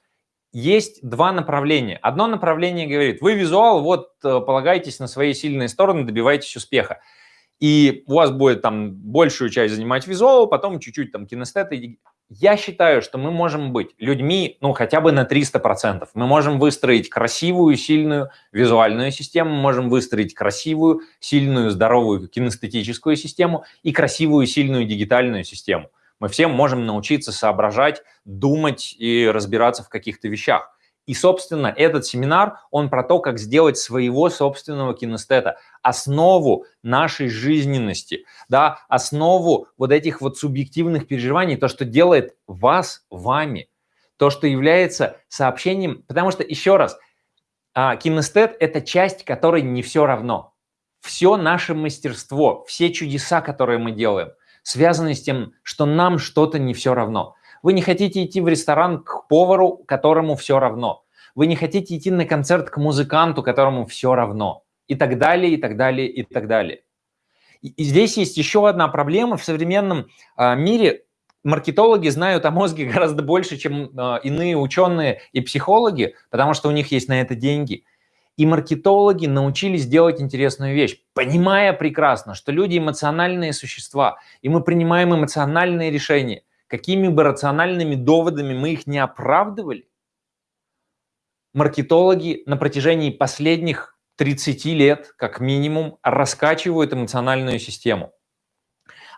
есть два направления. Одно направление говорит, вы визуал, вот э, полагайтесь на свои сильные стороны, добивайтесь успеха. И у вас будет там большую часть занимать визуал, потом чуть-чуть там кинестет я считаю, что мы можем быть людьми, ну, хотя бы на 300%. Мы можем выстроить красивую, сильную визуальную систему, можем выстроить красивую, сильную, здоровую кинестетическую систему и красивую, сильную дигитальную систему. Мы все можем научиться соображать, думать и разбираться в каких-то вещах. И, собственно, этот семинар, он про то, как сделать своего собственного кинестета, основу нашей жизненности, да, основу вот этих вот субъективных переживаний, то, что делает вас вами, то, что является сообщением, потому что, еще раз, а, кинестет – это часть, которой не все равно. Все наше мастерство, все чудеса, которые мы делаем, связаны с тем, что нам что-то не все равно. Вы не хотите идти в ресторан к повару, которому все равно. Вы не хотите идти на концерт к музыканту, которому все равно. И так далее, и так далее, и так далее. И здесь есть еще одна проблема. В современном а, мире маркетологи знают о мозге гораздо больше, чем а, иные ученые и психологи, потому что у них есть на это деньги. И маркетологи научились делать интересную вещь, понимая прекрасно, что люди эмоциональные существа, и мы принимаем эмоциональные решения какими бы рациональными доводами мы их не оправдывали, маркетологи на протяжении последних 30 лет, как минимум, раскачивают эмоциональную систему.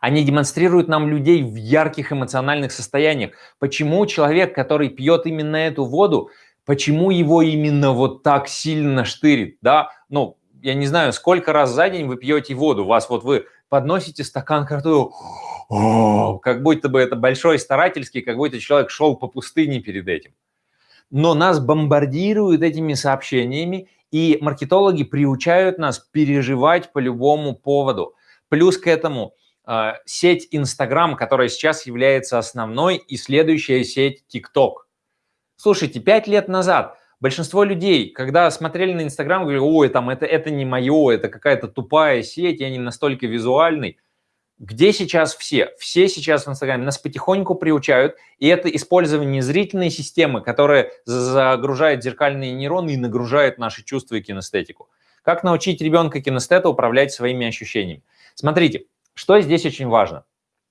Они демонстрируют нам людей в ярких эмоциональных состояниях. Почему человек, который пьет именно эту воду, почему его именно вот так сильно штырит, да? Ну, я не знаю, сколько раз за день вы пьете воду, вас вот вы подносите стакан, который как будто бы это большой старательский, как будто человек шел по пустыне перед этим. Но нас бомбардируют этими сообщениями, и маркетологи приучают нас переживать по любому поводу. Плюс к этому э, сеть Instagram, которая сейчас является основной, и следующая сеть TikTok. Слушайте, пять лет назад большинство людей, когда смотрели на Instagram, говорили, ой, там это, это не мое, это какая-то тупая сеть, я не настолько визуальный. Где сейчас все? Все сейчас в Инстаграме нас потихоньку приучают, и это использование зрительной системы, которая загружает зеркальные нейроны и нагружает наши чувства и кинестетику. Как научить ребенка кинестета управлять своими ощущениями? Смотрите, что здесь очень важно.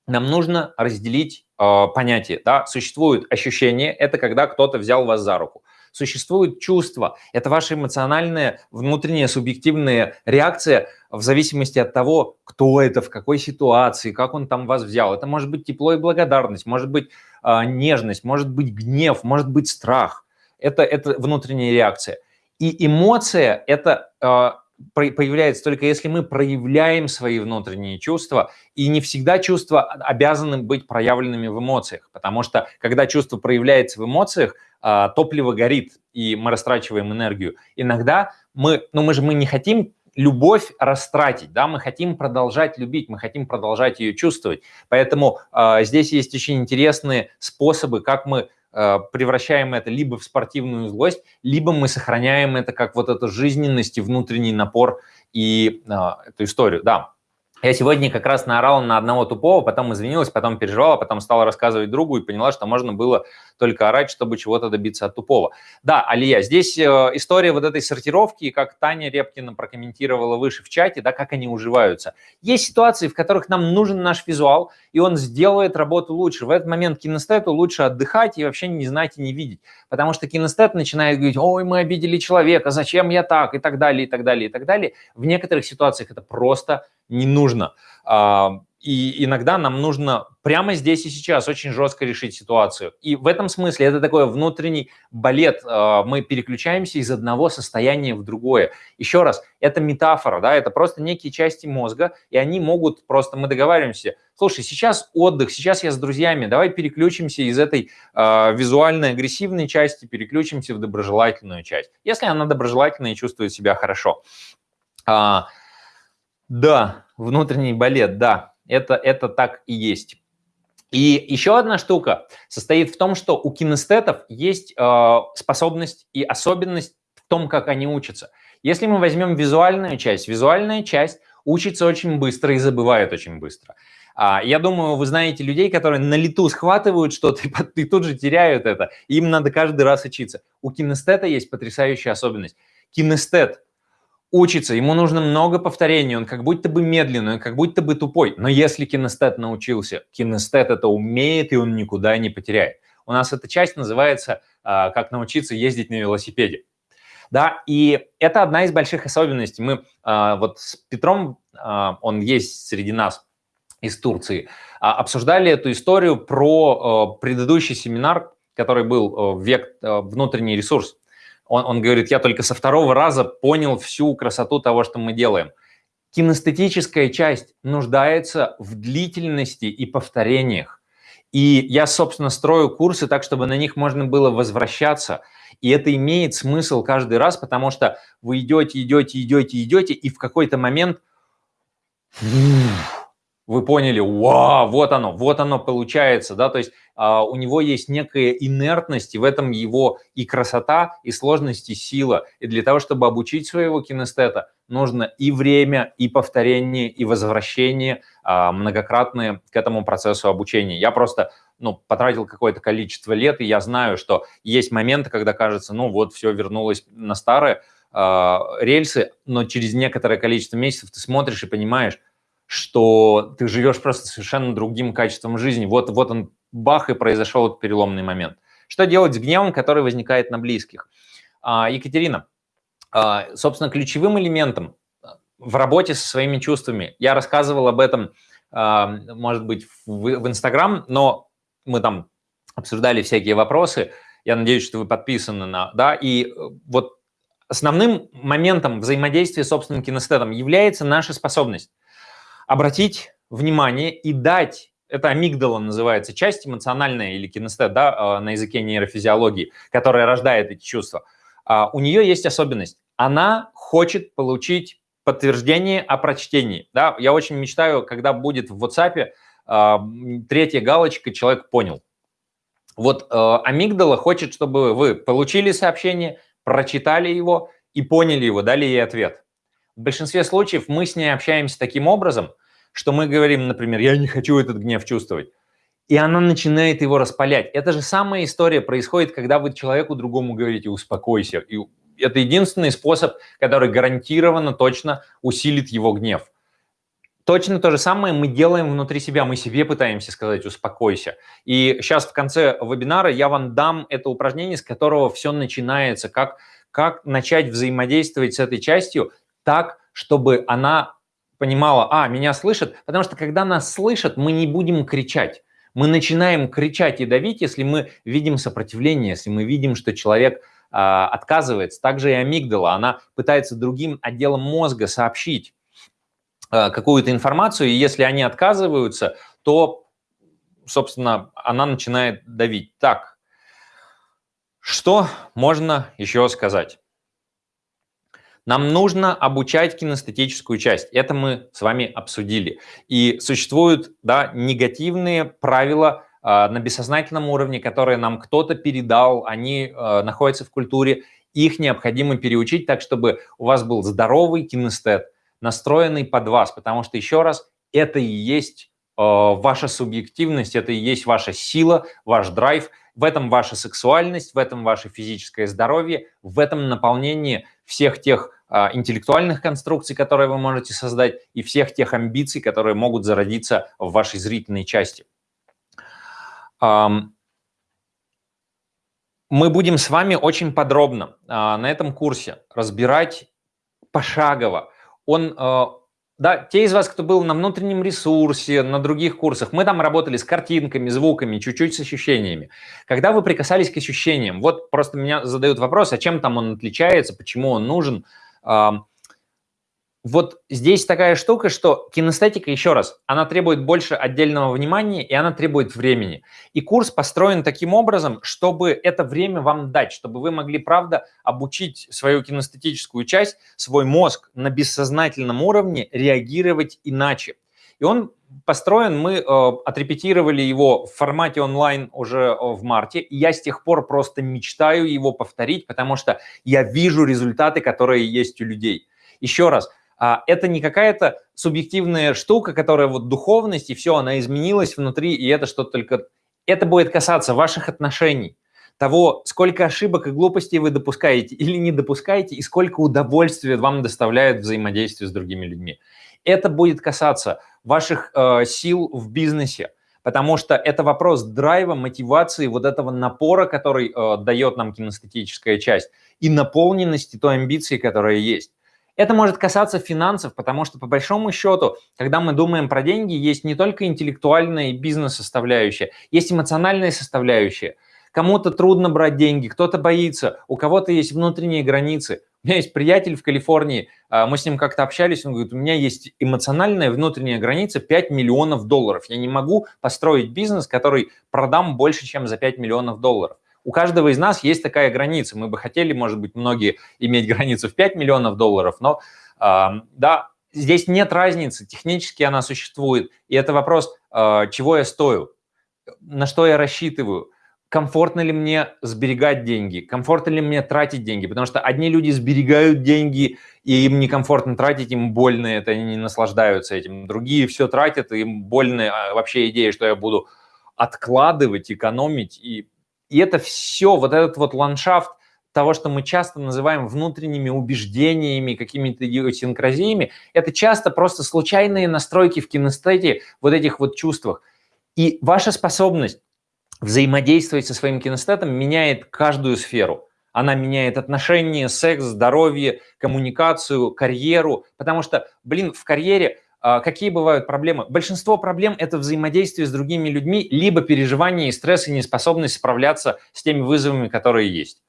Нам нужно разделить э, понятие. Да? Существует ощущение, это когда кто-то взял вас за руку. Существует чувство, это ваша эмоциональная, внутренняя, субъективная реакция в зависимости от того, кто это, в какой ситуации, как он там вас взял. Это может быть тепло и благодарность, может быть э, нежность, может быть гнев, может быть страх. Это, это внутренняя реакция. И эмоция – это э, появляется только если мы проявляем свои внутренние чувства, и не всегда чувства обязаны быть проявленными в эмоциях, потому что когда чувство проявляется в эмоциях, а, топливо горит, и мы растрачиваем энергию. Иногда мы, ну мы же мы не хотим любовь растратить, да, мы хотим продолжать любить, мы хотим продолжать ее чувствовать. Поэтому э, здесь есть очень интересные способы, как мы э, превращаем это либо в спортивную злость, либо мы сохраняем это как вот эту жизненность и внутренний напор и э, эту историю, да. Я сегодня как раз наорал на одного тупого, потом извинилась, потом переживала, потом стала рассказывать другу и поняла, что можно было только орать, чтобы чего-то добиться от тупого. Да, Алия, здесь э, история вот этой сортировки, как Таня Репкина прокомментировала выше в чате, да, как они уживаются. Есть ситуации, в которых нам нужен наш визуал, и он сделает работу лучше. В этот момент кинестету лучше отдыхать и вообще не знать и не видеть, потому что кинестет начинает говорить, ой, мы обидели человека, зачем я так, и так далее, и так далее, и так далее. В некоторых ситуациях это просто не нужно. А, и иногда нам нужно прямо здесь и сейчас очень жестко решить ситуацию. И в этом смысле это такой внутренний балет. А, мы переключаемся из одного состояния в другое. Еще раз, это метафора, да, это просто некие части мозга, и они могут просто, мы договариваемся, слушай, сейчас отдых, сейчас я с друзьями, давай переключимся из этой э, визуальной агрессивной части, переключимся в доброжелательную часть. Если она доброжелательная и чувствует себя хорошо. А, да, внутренний балет, да, это, это так и есть. И еще одна штука состоит в том, что у кинестетов есть э, способность и особенность в том, как они учатся. Если мы возьмем визуальную часть, визуальная часть учится очень быстро и забывает очень быстро. А, я думаю, вы знаете людей, которые на лету схватывают что-то и, и тут же теряют это. Им надо каждый раз учиться. У кинестета есть потрясающая особенность. Кинестет учится, ему нужно много повторений, он как будто бы медленный, он как будто бы тупой. Но если кинестет научился, кинестет это умеет, и он никуда не потеряет. У нас эта часть называется а, «Как научиться ездить на велосипеде». Да, и это одна из больших особенностей. Мы а, вот с Петром, а, он есть среди нас из Турции, обсуждали эту историю про предыдущий семинар, который был «Век внутренний ресурс» он, он говорит, я только со второго раза понял всю красоту того, что мы делаем. Кинестетическая часть нуждается в длительности и повторениях. И я, собственно, строю курсы так, чтобы на них можно было возвращаться. И это имеет смысл каждый раз, потому что вы идете, идете, идете, идете, и в какой-то момент вы поняли, вау, вот оно, вот оно получается, да, то есть а, у него есть некая инертность, и в этом его и красота, и сложность, и сила. И для того, чтобы обучить своего кинестета, нужно и время, и повторение, и возвращение а, многократные к этому процессу обучения. Я просто ну, потратил какое-то количество лет, и я знаю, что есть моменты, когда кажется, ну вот, все вернулось на старые э, рельсы, но через некоторое количество месяцев ты смотришь и понимаешь, что ты живешь просто совершенно другим качеством жизни. Вот, вот он, бах, и произошел этот переломный момент. Что делать с гневом, который возникает на близких? А, Екатерина, а, собственно, ключевым элементом в работе со своими чувствами, я рассказывал об этом, а, может быть, в Инстаграм, но мы там обсуждали всякие вопросы, я надеюсь, что вы подписаны на, да, и э, вот основным моментом взаимодействия с собственным кинестетом является наша способность обратить внимание и дать, это амигдала называется, часть эмоциональная или кинестет, да, а, на языке нейрофизиологии, которая рождает эти чувства, а, у нее есть особенность. Она хочет получить подтверждение о прочтении. Да? Я очень мечтаю, когда будет в WhatsApp а, третья галочка «Человек понял». Вот амигдала хочет, чтобы вы получили сообщение, прочитали его и поняли его, дали ей ответ. В большинстве случаев мы с ней общаемся таким образом, что мы говорим, например, я не хочу этот гнев чувствовать. И она начинает его распалять. Это же самая история происходит, когда вы человеку другому говорите «успокойся». И это единственный способ, который гарантированно точно усилит его гнев. Точно то же самое мы делаем внутри себя. Мы себе пытаемся сказать «успокойся». И сейчас в конце вебинара я вам дам это упражнение, с которого все начинается, как, как начать взаимодействовать с этой частью так, чтобы она понимала, а, меня слышат, потому что когда нас слышат, мы не будем кричать. Мы начинаем кричать и давить, если мы видим сопротивление, если мы видим, что человек э, отказывается. Также и амигдала, она пытается другим отделам мозга сообщить э, какую-то информацию, и если они отказываются, то, собственно, она начинает давить. Так, что можно еще сказать? Нам нужно обучать кинестетическую часть. Это мы с вами обсудили. И существуют да, негативные правила э, на бессознательном уровне, которые нам кто-то передал, они э, находятся в культуре. Их необходимо переучить так, чтобы у вас был здоровый кинестет, настроенный под вас. Потому что, еще раз, это и есть э, ваша субъективность, это и есть ваша сила, ваш драйв. В этом ваша сексуальность, в этом ваше физическое здоровье, в этом наполнении всех тех интеллектуальных конструкций, которые вы можете создать, и всех тех амбиций, которые могут зародиться в вашей зрительной части. Мы будем с вами очень подробно а, на этом курсе разбирать пошагово. Он а, да, те из вас, кто был на внутреннем ресурсе, на других курсах, мы там работали с картинками, звуками, чуть-чуть с ощущениями. Когда вы прикасались к ощущениям, вот просто меня задают вопрос, а чем там он отличается, почему он нужен – вот здесь такая штука, что кинестетика, еще раз, она требует больше отдельного внимания, и она требует времени. И курс построен таким образом, чтобы это время вам дать, чтобы вы могли, правда, обучить свою кинестетическую часть, свой мозг на бессознательном уровне реагировать иначе. И он построен, мы э, отрепетировали его в формате онлайн уже э, в марте, и я с тех пор просто мечтаю его повторить, потому что я вижу результаты, которые есть у людей. Еще раз, а, это не какая-то субъективная штука, которая вот духовность, и все, она изменилась внутри, и это что-то только... Это будет касаться ваших отношений, того, сколько ошибок и глупостей вы допускаете или не допускаете, и сколько удовольствия вам доставляет взаимодействие с другими людьми. Это будет касаться ваших э, сил в бизнесе, потому что это вопрос драйва, мотивации, вот этого напора, который э, дает нам кинестетическая часть, и наполненности той амбиции, которая есть. Это может касаться финансов, потому что по большому счету, когда мы думаем про деньги, есть не только интеллектуальная и бизнес-составляющая, есть эмоциональная составляющая. Кому-то трудно брать деньги, кто-то боится, у кого-то есть внутренние границы. У меня есть приятель в Калифорнии, а, мы с ним как-то общались, он говорит, у меня есть эмоциональная внутренняя граница 5 миллионов долларов. Я не могу построить бизнес, который продам больше, чем за 5 миллионов долларов. У каждого из нас есть такая граница. Мы бы хотели, может быть, многие иметь границу в 5 миллионов долларов, но э, да, здесь нет разницы, технически она существует. И это вопрос, э, чего я стою, на что я рассчитываю, комфортно ли мне сберегать деньги, комфортно ли мне тратить деньги, потому что одни люди сберегают деньги, и им некомфортно тратить, им больно это, они не наслаждаются этим. Другие все тратят, и им больно а, вообще идея, что я буду откладывать, экономить, и и это все, вот этот вот ландшафт того, что мы часто называем внутренними убеждениями, какими-то идиосинкразиями, это часто просто случайные настройки в кинестете вот этих вот чувствах. И ваша способность взаимодействовать со своим кинестетом меняет каждую сферу. Она меняет отношения, секс, здоровье, коммуникацию, карьеру. Потому что, блин, в карьере а, какие бывают проблемы? Большинство проблем – это взаимодействие с другими людьми, либо переживание и стресс, и неспособность справляться с теми вызовами, которые есть.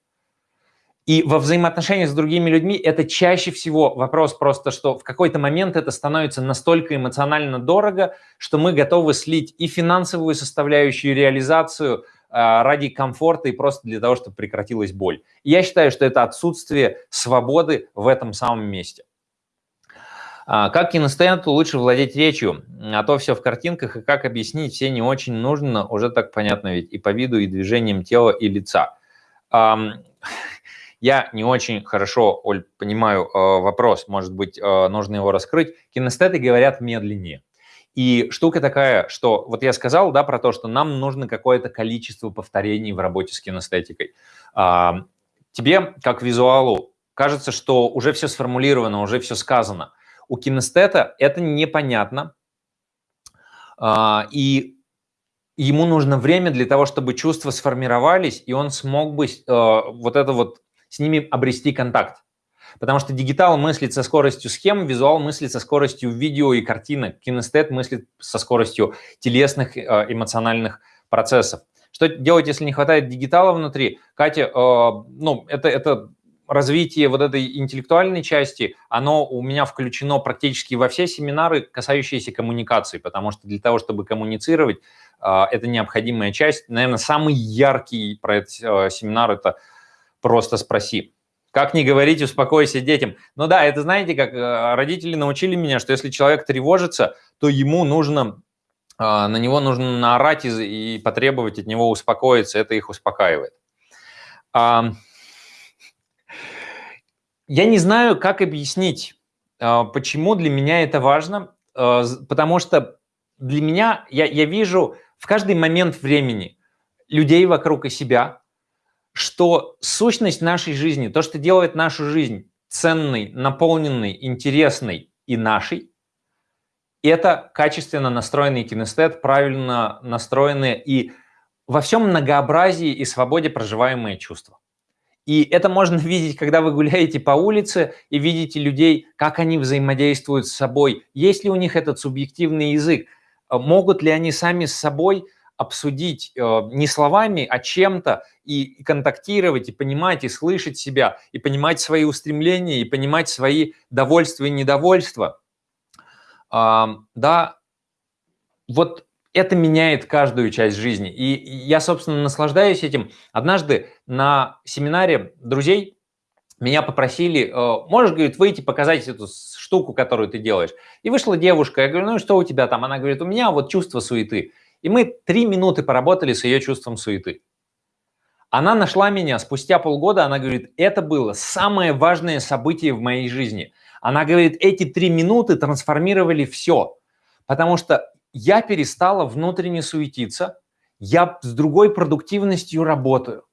И во взаимоотношениях с другими людьми это чаще всего вопрос просто, что в какой-то момент это становится настолько эмоционально дорого, что мы готовы слить и финансовую составляющую, реализацию а, ради комфорта и просто для того, чтобы прекратилась боль. И я считаю, что это отсутствие свободы в этом самом месте. А, как кинестету лучше владеть речью? А то все в картинках, и как объяснить, все не очень нужно, уже так понятно ведь, и по виду, и движением тела, и лица. Я не очень хорошо, Оль, понимаю э, вопрос, может быть, э, нужно его раскрыть. Кинестеты говорят медленнее. И штука такая, что вот я сказал, да, про то, что нам нужно какое-то количество повторений в работе с кинестетикой. Тебе, как визуалу, кажется, что уже все сформулировано, уже все сказано – у кинестета это непонятно, а, и ему нужно время для того, чтобы чувства сформировались, и он смог бы а, вот это вот с ними обрести контакт. Потому что дигитал мыслит со скоростью схем, визуал мыслит со скоростью видео и картинок, кинестет мыслит со скоростью телесных а, эмоциональных процессов. Что делать, если не хватает дигитала внутри? Катя, ну, это, это развитие вот этой интеллектуальной части, оно у меня включено практически во все семинары, касающиеся коммуникации, потому что для того, чтобы коммуницировать, а, это необходимая часть. Наверное, самый яркий про этот а, семинар – это «Просто спроси». Как не говорить, успокойся детям. Ну да, это знаете, как а, родители научили меня, что если человек тревожится, то ему нужно, на него нужно наорать и, потребовать от него успокоиться, это их успокаивает. Я не знаю, как объяснить, а, почему для меня это важно, а, потому что для меня, я, я вижу в каждый момент времени людей вокруг и себя, что сущность нашей жизни, то, что делает нашу жизнь ценной, наполненной, интересной и нашей, это качественно настроенный кинестет, правильно настроенные и во всем многообразии и свободе проживаемые чувства. И это можно видеть, когда вы гуляете по улице и видите людей, как они взаимодействуют с собой. Есть ли у них этот субъективный язык? Могут ли они сами с собой обсудить э, не словами, а чем-то, и контактировать, и понимать, и слышать себя, и понимать свои устремления, и понимать свои довольства и недовольства. Да, вот это меняет каждую часть жизни. И я, собственно, наслаждаюсь этим. Однажды на семинаре друзей меня попросили, э, можешь, говорит, выйти показать эту штуку, которую ты делаешь. И вышла девушка, я говорю, ну что у тебя там? Она говорит, у меня вот чувство суеты. И мы три минуты поработали с ее чувством суеты. Она нашла меня спустя полгода, она говорит, это было самое важное событие в моей жизни. Она говорит, эти три минуты трансформировали все, потому что я перестала внутренне суетиться, я с другой продуктивностью работаю,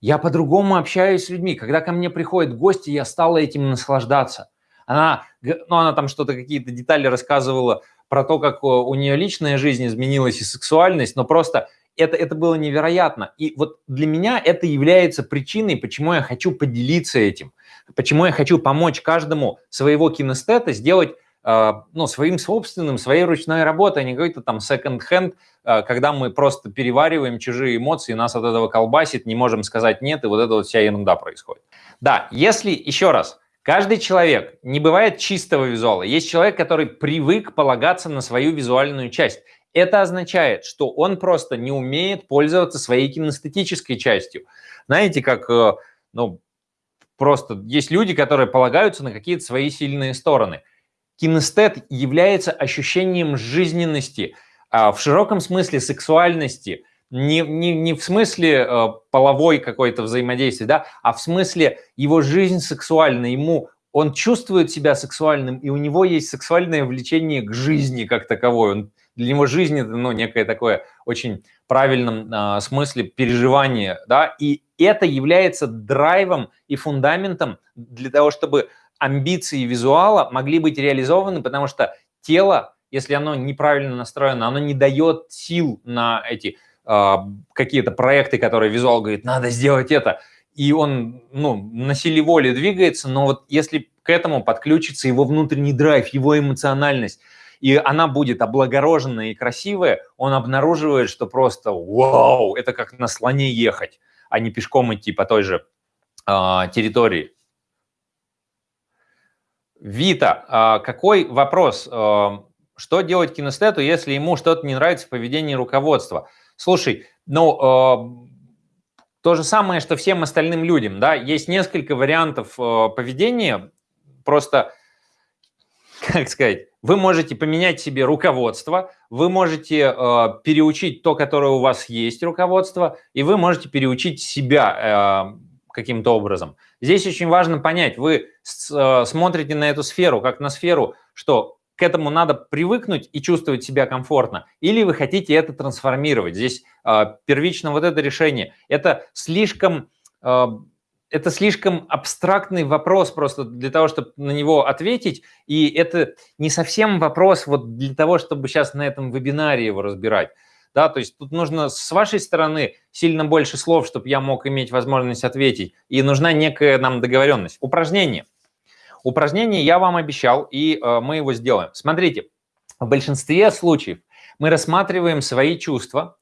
я по-другому общаюсь с людьми. Когда ко мне приходят гости, я стала этим наслаждаться. Она, ну, она там что-то, какие-то детали рассказывала про то, как у нее личная жизнь изменилась и сексуальность, но просто это, это было невероятно. И вот для меня это является причиной, почему я хочу поделиться этим, почему я хочу помочь каждому своего кинестета сделать а, ну, своим собственным, своей ручной работой, а не какой-то там second-hand, а, когда мы просто перевариваем чужие эмоции, нас от этого колбасит, не можем сказать нет, и вот это вот вся ерунда происходит. Да, если, еще раз, каждый человек, не бывает чистого визуала, есть человек, который привык полагаться на свою визуальную часть. Это означает, что он просто не умеет пользоваться своей кинестетической частью. Знаете, как, э, ну, просто есть люди, которые полагаются на какие-то свои сильные стороны – Кинестет является ощущением жизненности, а, в широком смысле сексуальности, не, не, не в смысле э, половой какой-то взаимодействия, да, а в смысле его жизнь сексуальна, ему он чувствует себя сексуальным, и у него есть сексуальное влечение к жизни как таковой. Он, для него жизнь это ну, некое такое очень правильном э, смысле переживание, да, и это является драйвом и фундаментом для того, чтобы амбиции визуала могли быть реализованы, потому что тело, если оно неправильно настроено, оно не дает сил на эти какие-то проекты, которые визуал говорит, надо сделать это. И он ну, на силе воли двигается, но вот если к этому подключится его внутренний драйв, его эмоциональность, и она будет облагороженная и красивая, он обнаруживает, что просто вау, это как на слоне ехать, а не пешком идти по той же э, территории. Вита, а, какой вопрос? А, что делать кинестету, если ему что-то не нравится в поведении руководства? Слушай, ну, а, то же самое, что всем остальным людям, да, есть несколько вариантов поведения, просто, как сказать, вы можете поменять себе руководство, вы можете переучить то, которое у вас есть руководство, и вы можете переучить себя каким-то образом. Здесь очень важно понять, вы э, смотрите на эту сферу как на сферу, что к этому надо привыкнуть и чувствовать себя комфортно, или вы хотите это трансформировать. Здесь э, первично вот это решение. Это слишком, э, это слишком абстрактный вопрос просто для того, чтобы на него ответить, и это не совсем вопрос вот для того, чтобы сейчас на этом вебинаре его разбирать да, то есть тут нужно с вашей стороны сильно больше слов, чтобы я мог иметь возможность ответить, и нужна некая нам договоренность. Упражнение. Упражнение я вам обещал, и э, мы его сделаем. Смотрите, в большинстве случаев мы рассматриваем свои чувства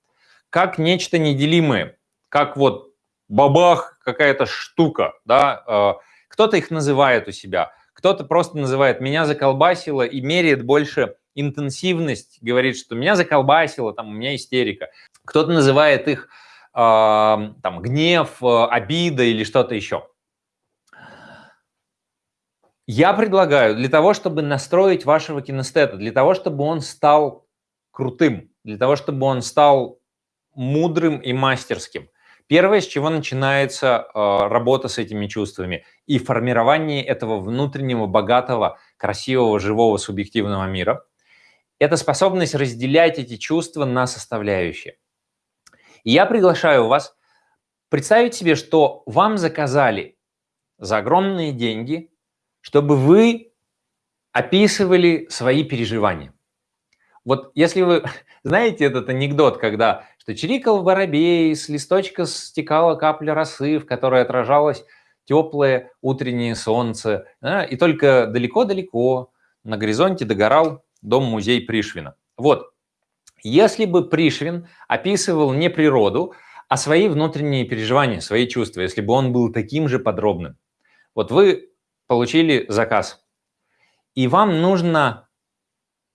как нечто неделимое, как вот бабах, какая-то штука, да, э, кто-то их называет у себя, кто-то просто называет «меня заколбасило» и меряет больше интенсивность, говорит, что меня заколбасило, там, у меня истерика. Кто-то называет их э, там, гнев, обида или что-то еще. Я предлагаю для того, чтобы настроить вашего кинестета, для того, чтобы он стал крутым, для того, чтобы он стал мудрым и мастерским. Первое, с чего начинается э, работа с этими чувствами и формирование этого внутреннего, богатого, красивого, живого, субъективного мира – это способность разделять эти чувства на составляющие. И я приглашаю вас представить себе, что вам заказали за огромные деньги, чтобы вы описывали свои переживания. Вот если вы знаете этот анекдот, когда что чирикал воробей, с листочка стекала капля росы, в которой отражалось теплое утреннее солнце, да, и только далеко-далеко на горизонте догорал дом-музей Пришвина. Вот, если бы Пришвин описывал не природу, а свои внутренние переживания, свои чувства, если бы он был таким же подробным. Вот вы получили заказ, и вам нужно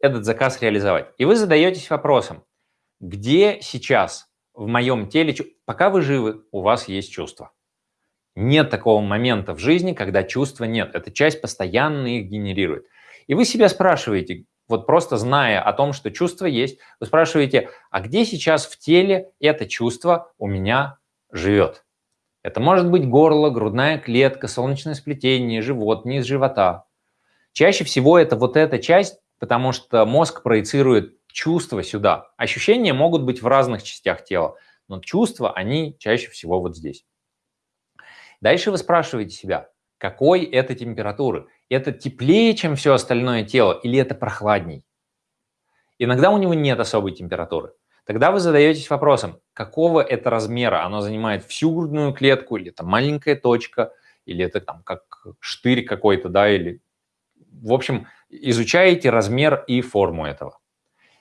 этот заказ реализовать. И вы задаетесь вопросом, где сейчас в моем теле, пока вы живы, у вас есть чувства. Нет такого момента в жизни, когда чувства нет. Эта часть постоянно их генерирует. И вы себя спрашиваете, вот просто зная о том, что чувство есть, вы спрашиваете, а где сейчас в теле это чувство у меня живет? Это может быть горло, грудная клетка, солнечное сплетение, живот, низ живота. Чаще всего это вот эта часть, потому что мозг проецирует чувства сюда. Ощущения могут быть в разных частях тела, но чувства, они чаще всего вот здесь. Дальше вы спрашиваете себя, какой это температуры? Это теплее, чем все остальное тело, или это прохладней? Иногда у него нет особой температуры. Тогда вы задаетесь вопросом, какого это размера? Оно занимает всю грудную клетку, или это маленькая точка, или это там как штырь какой-то, да, или... В общем, изучаете размер и форму этого.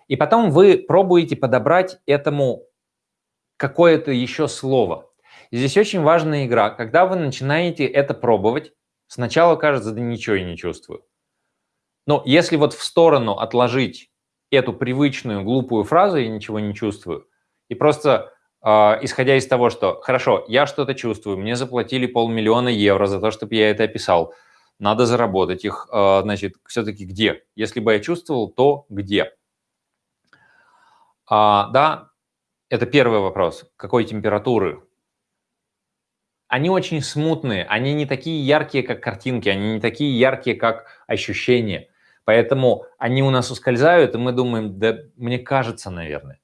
И потом вы пробуете подобрать этому какое-то еще слово. Здесь очень важная игра. Когда вы начинаете это пробовать, сначала кажется, да ничего я не чувствую. Но если вот в сторону отложить эту привычную глупую фразу «я ничего не чувствую» и просто э, исходя из того, что «хорошо, я что-то чувствую, мне заплатили полмиллиона евро за то, чтобы я это описал, надо заработать их, э, значит, все-таки где? Если бы я чувствовал, то где?» а, Да, это первый вопрос. Какой температуры они очень смутные, они не такие яркие, как картинки, они не такие яркие, как ощущения. Поэтому они у нас ускользают, и мы думаем, да мне кажется, наверное.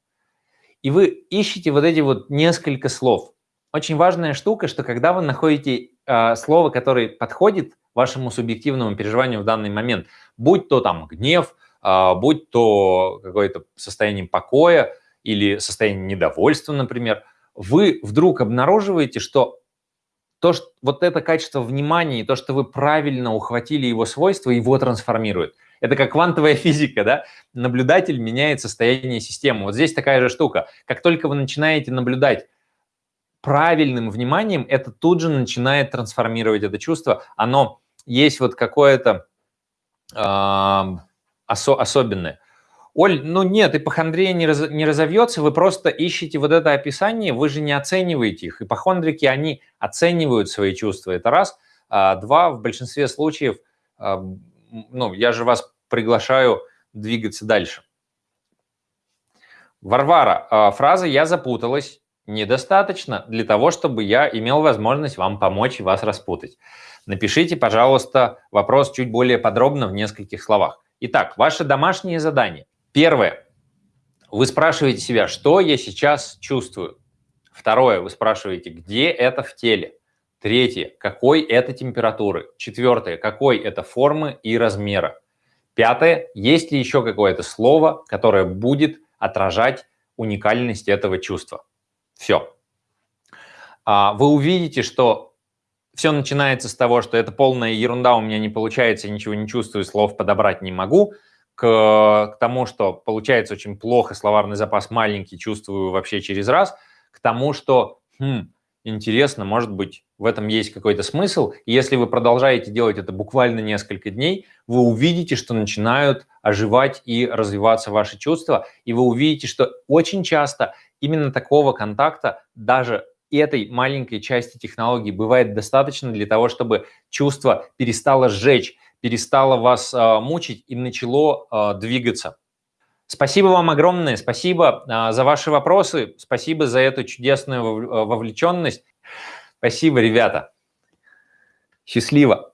И вы ищете вот эти вот несколько слов. Очень важная штука, что когда вы находите э, слово, которое подходит вашему субъективному переживанию в данный момент, будь то там гнев, э, будь то какое-то состояние покоя или состояние недовольства, например, вы вдруг обнаруживаете, что то, что, вот это качество внимания и то, что вы правильно ухватили его свойства, его трансформирует. Это как квантовая физика, да? Наблюдатель меняет состояние системы. Вот здесь такая же штука. Как только вы начинаете наблюдать правильным вниманием, это тут же начинает трансформировать это чувство. Оно есть вот какое-то э, осо особенное. Оль, ну нет, ипохондрия не, раз, не разовьется, вы просто ищете вот это описание, вы же не оцениваете их. Ипохондрики, они оценивают свои чувства, это раз. А, два, в большинстве случаев, ну, я же вас приглашаю двигаться дальше. Варвара, а, фраза «я запуталась» недостаточно для того, чтобы я имел возможность вам помочь и вас распутать. Напишите, пожалуйста, вопрос чуть более подробно в нескольких словах. Итак, ваше домашнее задание – Первое. Вы спрашиваете себя, что я сейчас чувствую. Второе. Вы спрашиваете, где это в теле. Третье. Какой это температуры. Четвертое. Какой это формы и размера. Пятое. Есть ли еще какое-то слово, которое будет отражать уникальность этого чувства. Все. А, вы увидите, что все начинается с того, что это полная ерунда, у меня не получается, ничего не чувствую, слов подобрать не могу – к, к тому, что получается очень плохо, словарный запас маленький, чувствую вообще через раз, к тому, что хм, интересно, может быть, в этом есть какой-то смысл. И если вы продолжаете делать это буквально несколько дней, вы увидите, что начинают оживать и развиваться ваши чувства, и вы увидите, что очень часто именно такого контакта даже этой маленькой части технологии бывает достаточно для того, чтобы чувство перестало сжечь, перестало вас а, мучить и начало а, двигаться. Спасибо вам огромное, спасибо а, за ваши вопросы, спасибо за эту чудесную вовлеченность. Спасибо, ребята. Счастливо.